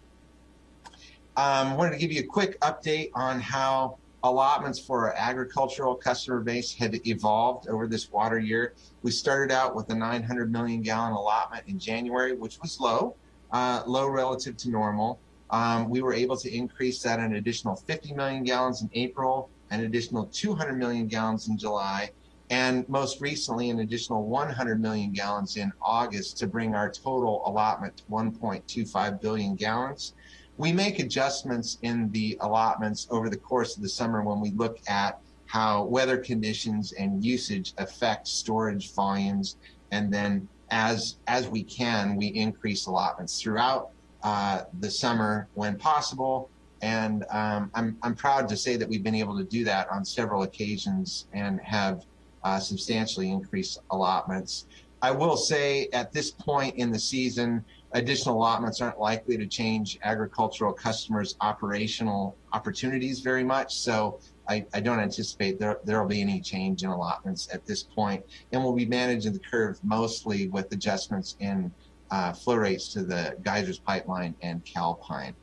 Um, wanted to give you a quick update on how allotments for our agricultural customer base have evolved over this water year. We started out with a 900 million gallon allotment in January, which was low, uh, low relative to normal. Um, we were able to increase that an additional 50 million gallons in April, an additional 200 million gallons in July, and most recently an additional 100 million gallons in August to bring our total allotment to 1.25 billion gallons. We make adjustments in the allotments over the course of the summer when we look at how weather conditions and usage affect storage volumes. And then as, as we can, we increase allotments throughout uh, the summer when possible. And um, I'm, I'm proud to say that we've been able to do that on several occasions and have uh, substantially increased allotments. I will say at this point in the season, additional allotments aren't likely to change agricultural customers' operational opportunities very much. So I, I don't anticipate there will be any change in allotments at this point, and we'll be managing the curve mostly with adjustments in uh, flow rates to the geysers pipeline and Calpine.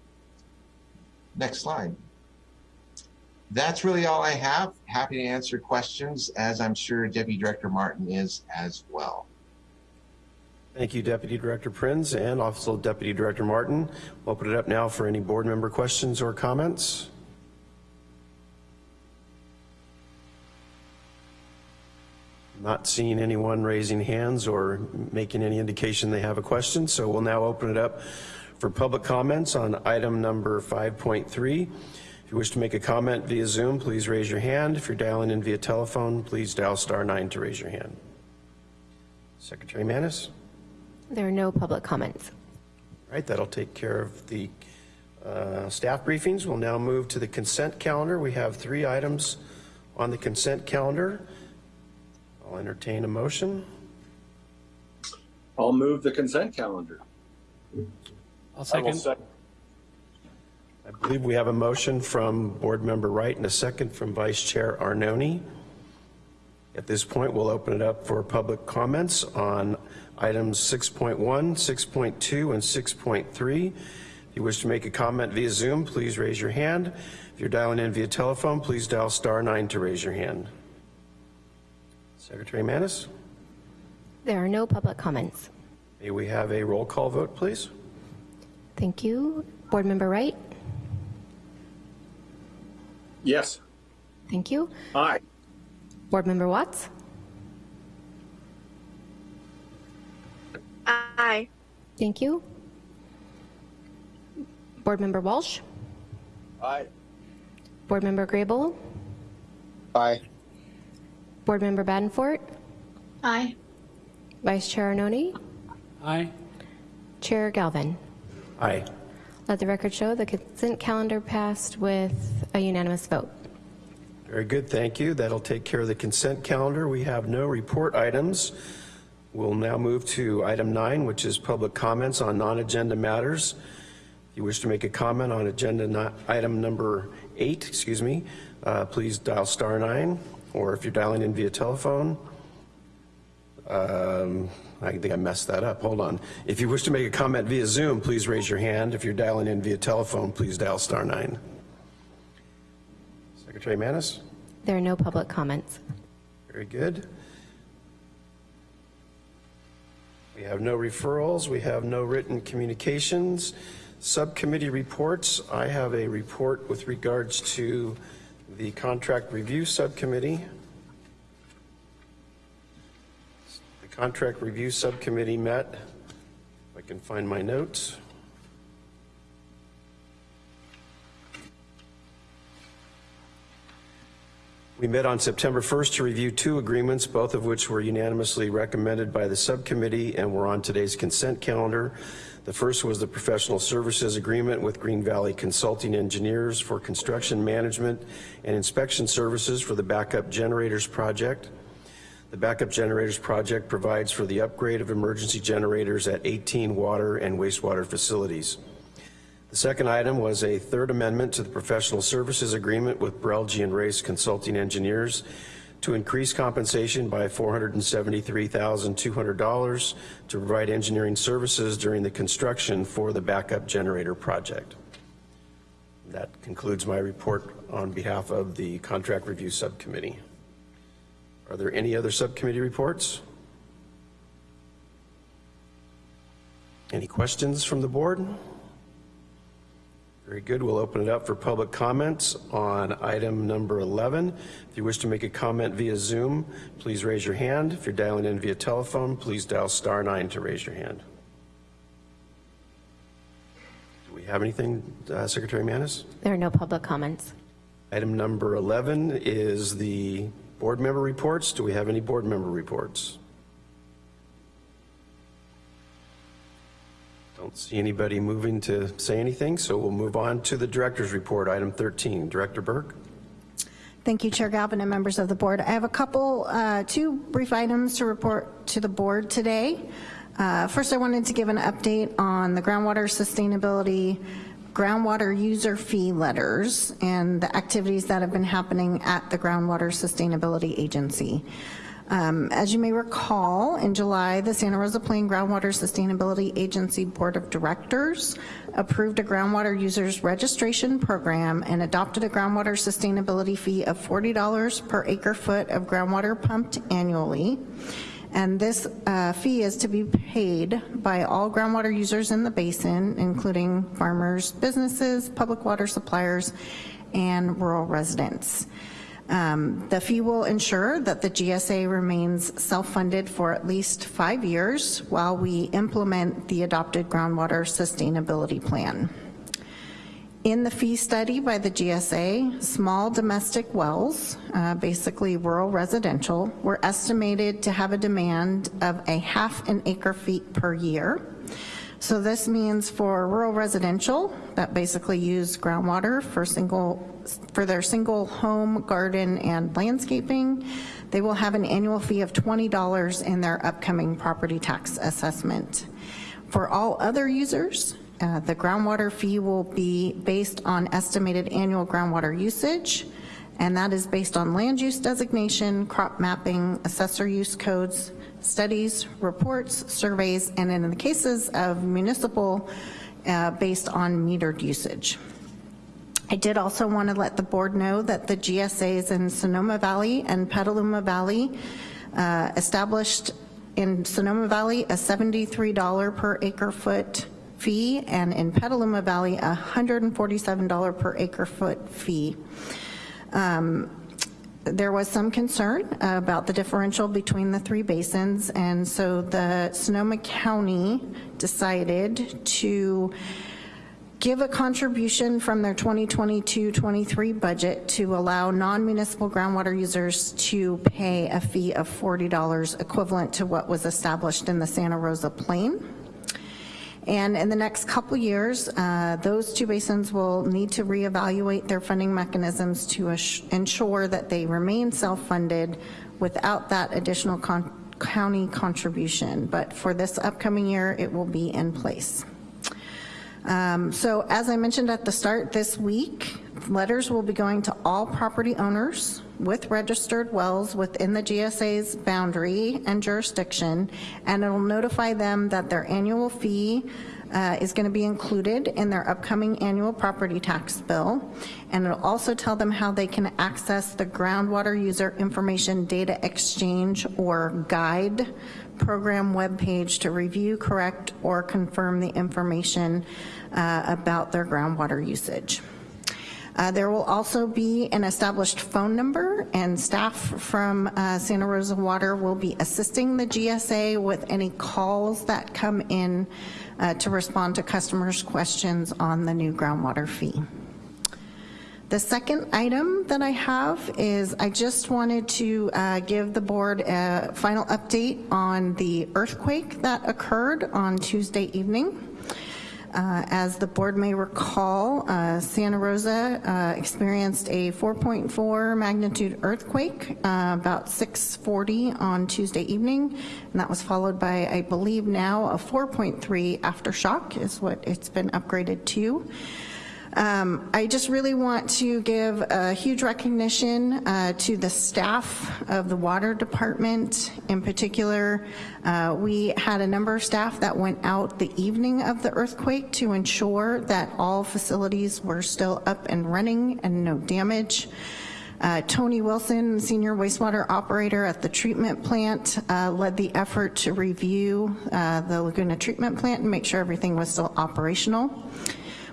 Next slide. That's really all I have. Happy to answer questions, as I'm sure Deputy Director Martin is as well. Thank you, Deputy Director Prinz and also Deputy Director Martin. We'll open it up now for any board member questions or comments. Not seeing anyone raising hands or making any indication they have a question, so we'll now open it up for public comments on item number 5.3. If you wish to make a comment via Zoom, please raise your hand. If you're dialing in via telephone, please dial star nine to raise your hand. Secretary Manis? There are no public comments. All right, that'll take care of the uh, staff briefings. We'll now move to the consent calendar. We have three items on the consent calendar. I'll entertain a motion. I'll move the consent calendar. I'll I will second. I believe we have a motion from Board Member Wright and a second from Vice Chair Arnone. At this point, we'll open it up for public comments on items 6.1, 6.2, and 6.3. If you wish to make a comment via Zoom, please raise your hand. If you're dialing in via telephone, please dial star nine to raise your hand. Secretary Manis, There are no public comments. may we have a roll call vote, please? Thank you. Board Member Wright? Yes. Thank you. Aye. Board Member Watts? Aye. Thank you. Board Member Walsh? Aye. Board Member Grable? Aye. Board Member Badenfort? Aye. Vice Chair Arnone? Aye. Chair Galvin? Aye. Let the record show the consent calendar passed with a unanimous vote. Very good, thank you. That'll take care of the consent calendar. We have no report items. We'll now move to item nine, which is public comments on non-agenda matters. If you wish to make a comment on agenda item number eight, excuse me, uh, please dial star nine, or if you're dialing in via telephone, um, I think I messed that up. Hold on. If you wish to make a comment via Zoom, please raise your hand. If you're dialing in via telephone, please dial star nine. Secretary Manis? There are no public comments. Very good. We have no referrals, we have no written communications. Subcommittee reports, I have a report with regards to the Contract Review Subcommittee. The Contract Review Subcommittee met, if I can find my notes. We met on September 1st to review two agreements, both of which were unanimously recommended by the subcommittee and were on today's consent calendar. The first was the professional services agreement with Green Valley Consulting Engineers for construction management and inspection services for the backup generators project. The backup generators project provides for the upgrade of emergency generators at 18 water and wastewater facilities. The second item was a third amendment to the professional services agreement with Brelje and Race Consulting Engineers to increase compensation by $473,200 to provide engineering services during the construction for the backup generator project. That concludes my report on behalf of the Contract Review Subcommittee. Are there any other subcommittee reports? Any questions from the board? Very good. We'll open it up for public comments on item number 11. If you wish to make a comment via Zoom, please raise your hand. If you're dialing in via telephone, please dial star nine to raise your hand. Do we have anything, uh, Secretary Manis? There are no public comments. Item number 11 is the board member reports. Do we have any board member reports? Don't see anybody moving to say anything, so we'll move on to the director's report, item 13. Director Burke? Thank you, Chair Galvin and members of the board. I have a couple, uh, two brief items to report to the board today. Uh, First, I wanted to give an update on the groundwater sustainability groundwater user fee letters and the activities that have been happening at the Groundwater Sustainability Agency. Um, As you may recall, in July, the Santa Rosa Plain Groundwater Sustainability Agency Board of Directors approved a groundwater users registration program and adopted a groundwater sustainability fee of $40 per acre foot of groundwater pumped annually. And this uh, fee is to be paid by all groundwater users in the basin, including farmers, businesses, public water suppliers, and rural residents. Um, The fee will ensure that the GSA remains self-funded for at least five years while we implement the adopted groundwater sustainability plan. In the fee study by the GSA, small domestic wells, uh, basically rural residential, were estimated to have a demand of a half an acre feet per year. So this means for rural residential that basically use groundwater for single, for their single home, garden, and landscaping, they will have an annual fee of $20 in their upcoming property tax assessment. For all other users, uh, the groundwater fee will be based on estimated annual groundwater usage, and that is based on land use designation, crop mapping, assessor use codes, studies, reports, surveys, and in the cases of municipal, uh, based on metered usage. I did also want to let the board know that the GSAs in Sonoma Valley and Petaluma Valley uh, established in Sonoma Valley a $73 per acre foot fee, and in Petaluma Valley, a $147 per acre foot fee. Um, there was some concern about the differential between the three basins, and so the Sonoma County decided to give a contribution from their 2022-23 budget to allow non-municipal groundwater users to pay a fee of $40 equivalent to what was established in the Santa Rosa Plain. And in the next couple years, uh, those two basins will need to reevaluate their funding mechanisms to ensure that they remain self-funded without that additional con county contribution. But for this upcoming year, it will be in place. Um, So as I mentioned at the start, this week, letters will be going to all property owners with registered wells within the GSA's boundary and jurisdiction, and it'll notify them that their annual fee uh, is going to be included in their upcoming annual property tax bill. And it'll also tell them how they can access the groundwater user information data exchange or guide program webpage to review, correct, or confirm the information uh, about their groundwater usage. Uh, There will also be an established phone number, and staff from uh, Santa Rosa Water will be assisting the GSA with any calls that come in uh, to respond to customers' questions on the new groundwater fee. The second item that I have is I just wanted to uh, give the board a final update on the earthquake that occurred on Tuesday evening. Uh, As the board may recall, uh, Santa Rosa uh, experienced a 4.4 magnitude earthquake, uh, about 6:40 on Tuesday evening, and that was followed by, I believe now, a 4.3 aftershock is what it's been upgraded to. Um, I just really want to give a huge recognition uh, to the staff of the water department. In particular, uh, we had a number of staff that went out the evening of the earthquake to ensure that all facilities were still up and running and no damage. Uh, Tony Wilson, senior wastewater operator at the treatment plant, uh, led the effort to review uh, the Laguna treatment plant and make sure everything was still operational.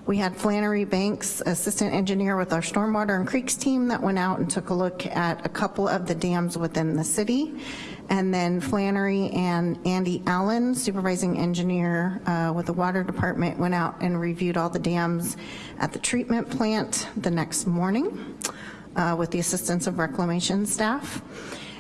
We had Flannery Banks, assistant engineer with our stormwater and creeks team that went out and took a look at a couple of the dams within the city. And then Flannery and Andy Allen, supervising engineer uh, with the water department, went out and reviewed all the dams at the treatment plant the next morning uh, with the assistance of reclamation staff.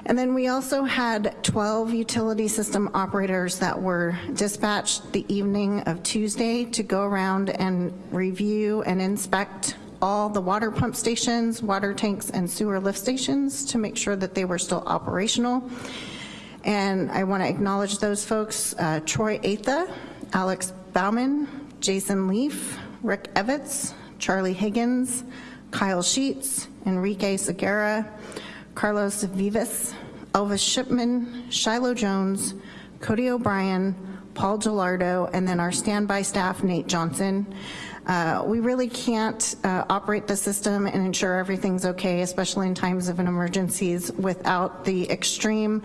And then we also had 12 utility system operators that were dispatched the evening of Tuesday to go around and review and inspect all the water pump stations, water tanks, and sewer lift stations to make sure that they were still operational. And I want to acknowledge those folks, uh, Troy Atha, Alex Bauman, Jason Leaf, Rick Evitz, Charlie Higgins, Kyle Sheets, Enrique Segura, Carlos Vivas, Elvis Shipman, Shiloh Jones, Cody O'Brien, Paul Gelardo, and then our standby staff, Nate Johnson. Uh, we really can't uh, operate the system and ensure everything's okay, especially in times of an emergencies, without the extreme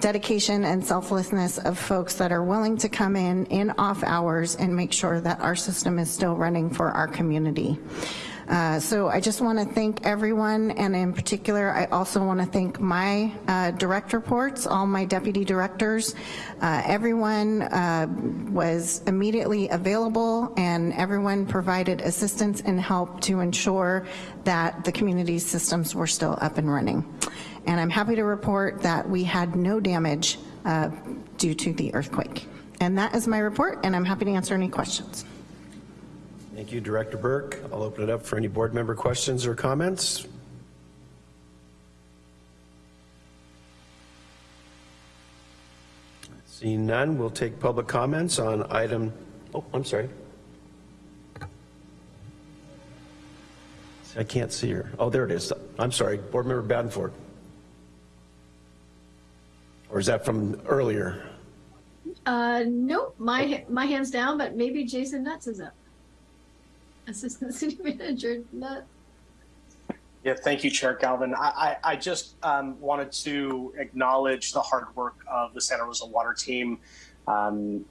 dedication and selflessness of folks that are willing to come in in off hours and make sure that our system is still running for our community. Uh, So I just want to thank everyone, and in particular, I also want to thank my uh, direct reports, all my deputy directors. Uh, Everyone uh, was immediately available, and everyone provided assistance and help to ensure that the community systems were still up and running. And I'm happy to report that we had no damage uh, due to the earthquake. And that is my report, and I'm happy to answer any questions. Thank you, Director Burke. I'll open it up for any board member questions or comments. Seeing none, we'll take public comments on item, oh, I'm sorry. I can't see her. Oh, there it is. I'm sorry, Board Member Badenford. Or is that from earlier? Uh, nope, my, my hand's down, but maybe Jason Nutt's is up. Assistant City Manager Nuts. Yeah, thank you, Chair Galvin. I, I, I just um, wanted to acknowledge the hard work of the Santa Rosa Water team. Um,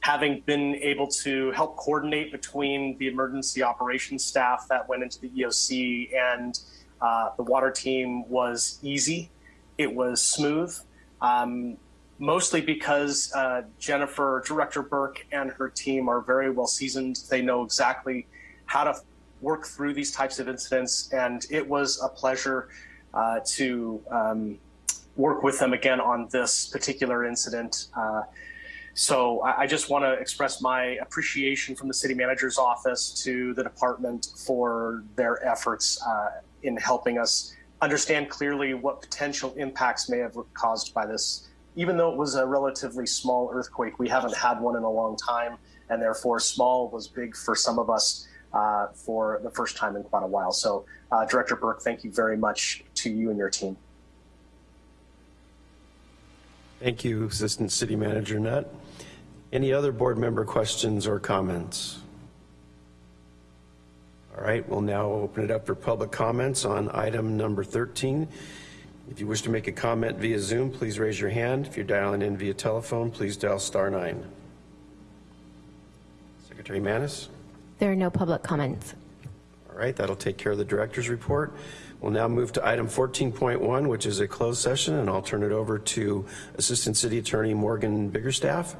having been able to help coordinate between the emergency operations staff that went into the EOC and uh, the water team was easy. It was smooth, um, mostly because uh, Jennifer, Director Burke, and her team are very well seasoned. They know exactly how to work through these types of incidents, and it was a pleasure uh, to um, work with them again on this particular incident. Uh, so I, I just want to express my appreciation from the city manager's office to the department for their efforts uh, in helping us understand clearly what potential impacts may have caused by this. Even though it was a relatively small earthquake, we haven't had one in a long time. and therefore small was big for some of us uh, for the first time in quite a while. So, uh, Director Burke, thank you very much to you and your team. Thank you, Assistant City Manager Nutt. Any other board member questions or comments? All right, we'll now open it up for public comments on item number 13. If you wish to make a comment via Zoom, please raise your hand. If you're dialing in via telephone, please dial star nine. Secretary Manis? There are no public comments. All right, that'll take care of the director's report. We'll now move to item 14.1, which is a closed session, and I'll turn it over to Assistant City Attorney Morgan Biggerstaff.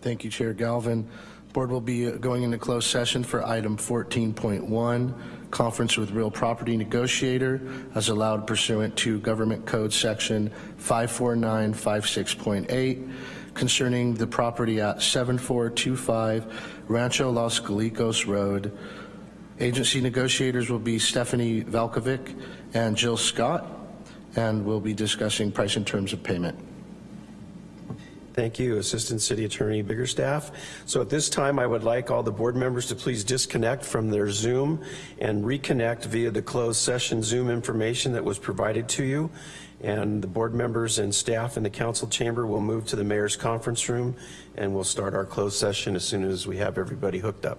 Thank you, Chair Galvin. Board will be going into closed session for item 14.1, conference with real property negotiator as allowed pursuant to Government Code Section 54956.8 concerning the property at 7425 Rancho Los Guilicos Road. Agency negotiators will be Stephanie Valkovic and Jill Scott, and we'll be discussing price and terms of payment. Thank you, Assistant City Attorney Biggerstaff. So at this time, I would like all the board members to please disconnect from their Zoom and reconnect via the closed session Zoom information that was provided to you. And the board members and staff in the council chamber will move to the mayor's conference room and we'll start our closed session as soon as we have everybody hooked up.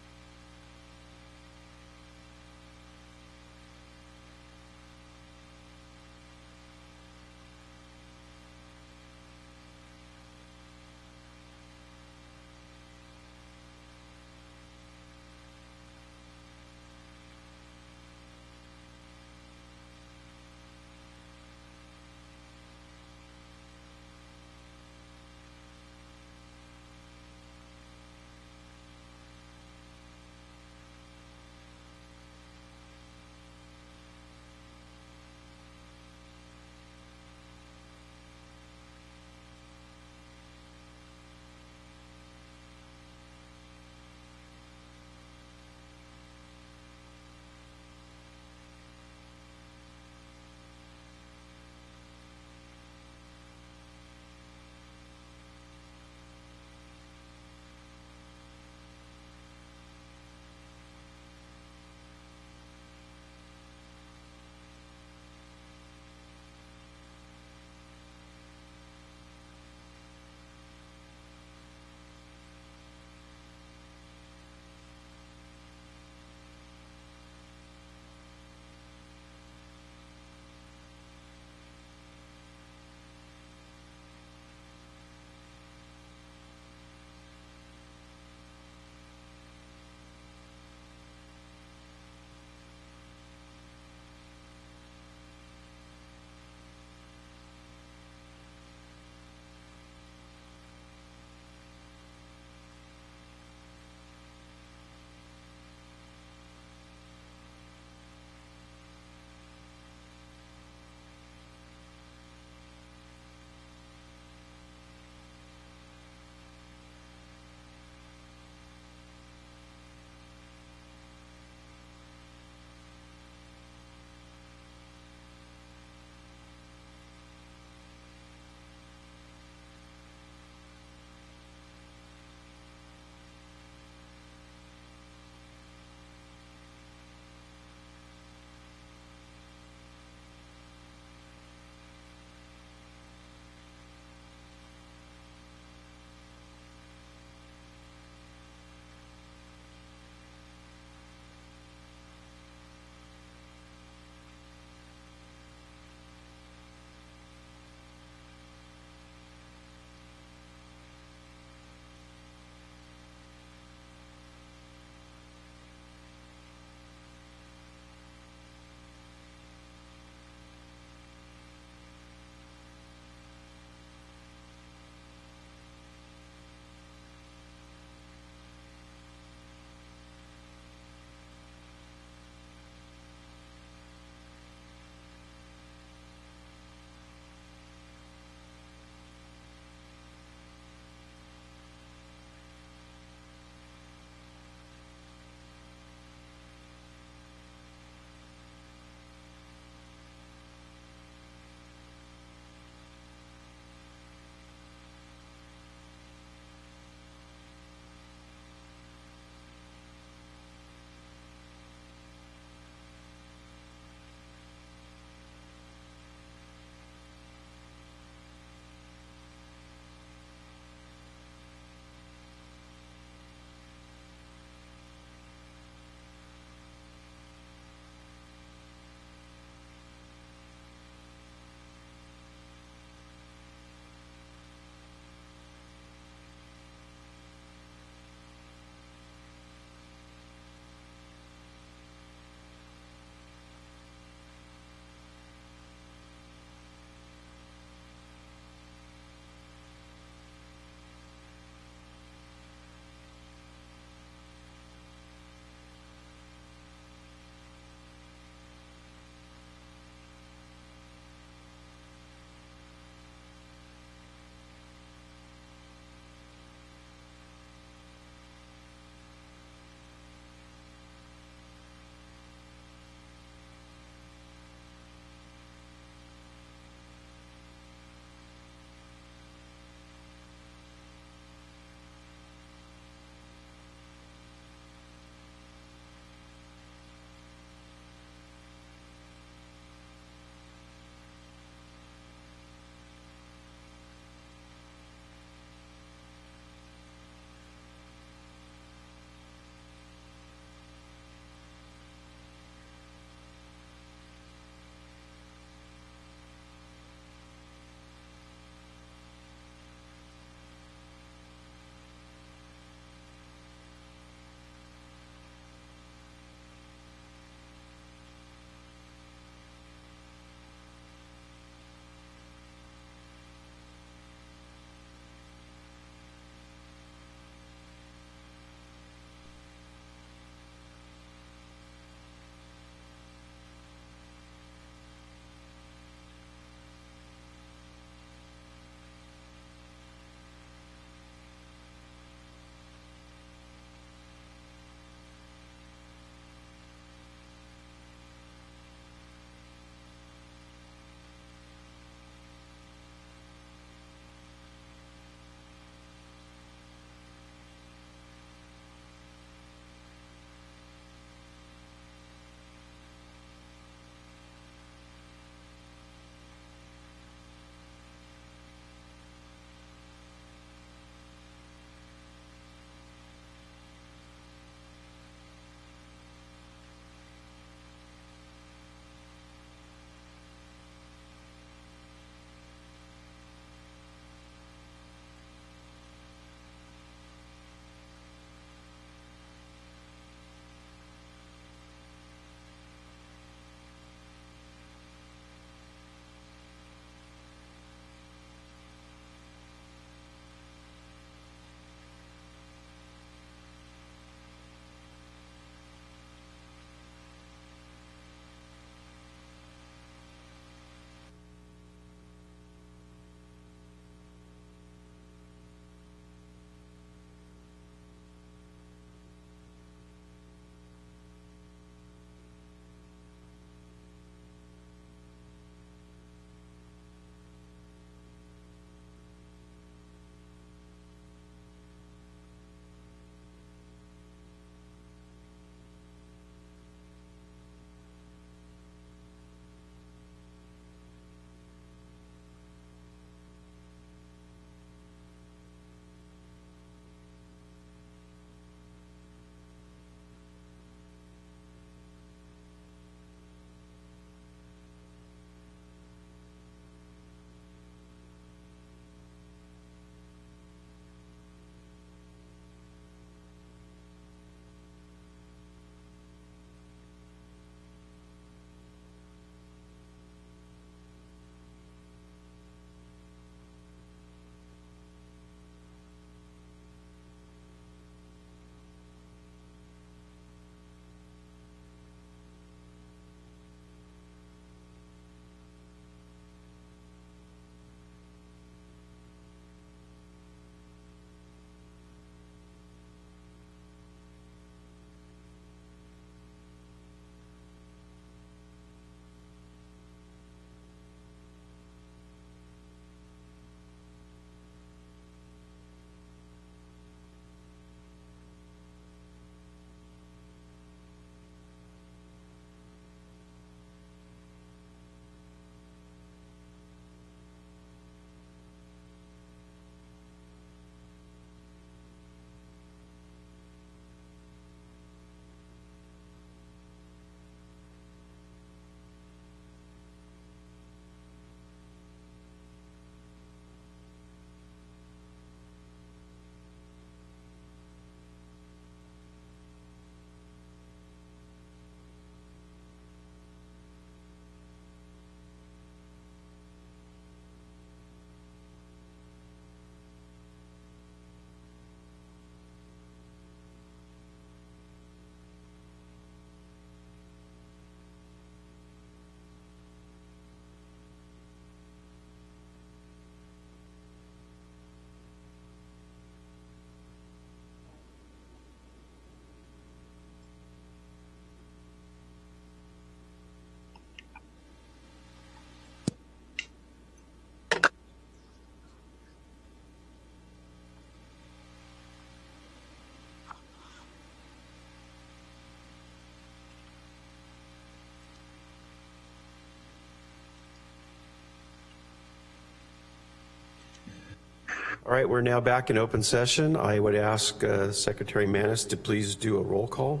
All right, we're now back in open session. I would ask uh, Secretary Manis to please do a roll call.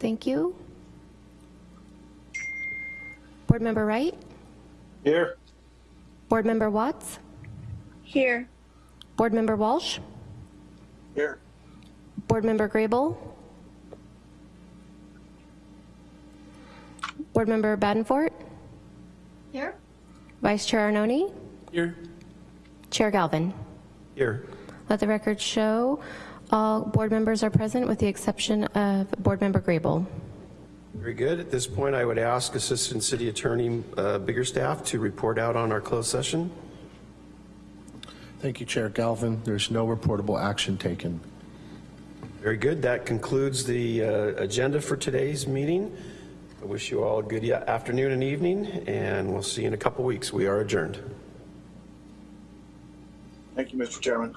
Thank you. Board Member Wright? Here. Board Member Watts? Here. Board Member Walsh? Here. Board Member Grable? Board Member Badenfort? Here? Vice Chair Arnone? Here. Chair Galvin? Here. Let the record show all board members are present with the exception of Board Member Grable. Very good. At this point, I would ask Assistant City Attorney uh, Biggerstaff to report out on our closed session. Thank you, Chair Galvin. There's no reportable action taken. Very good. That concludes the uh, agenda for today's meeting. I wish you all a good afternoon and evening, and we'll see you in a couple weeks. We are adjourned. Thank you, Mr. Chairman.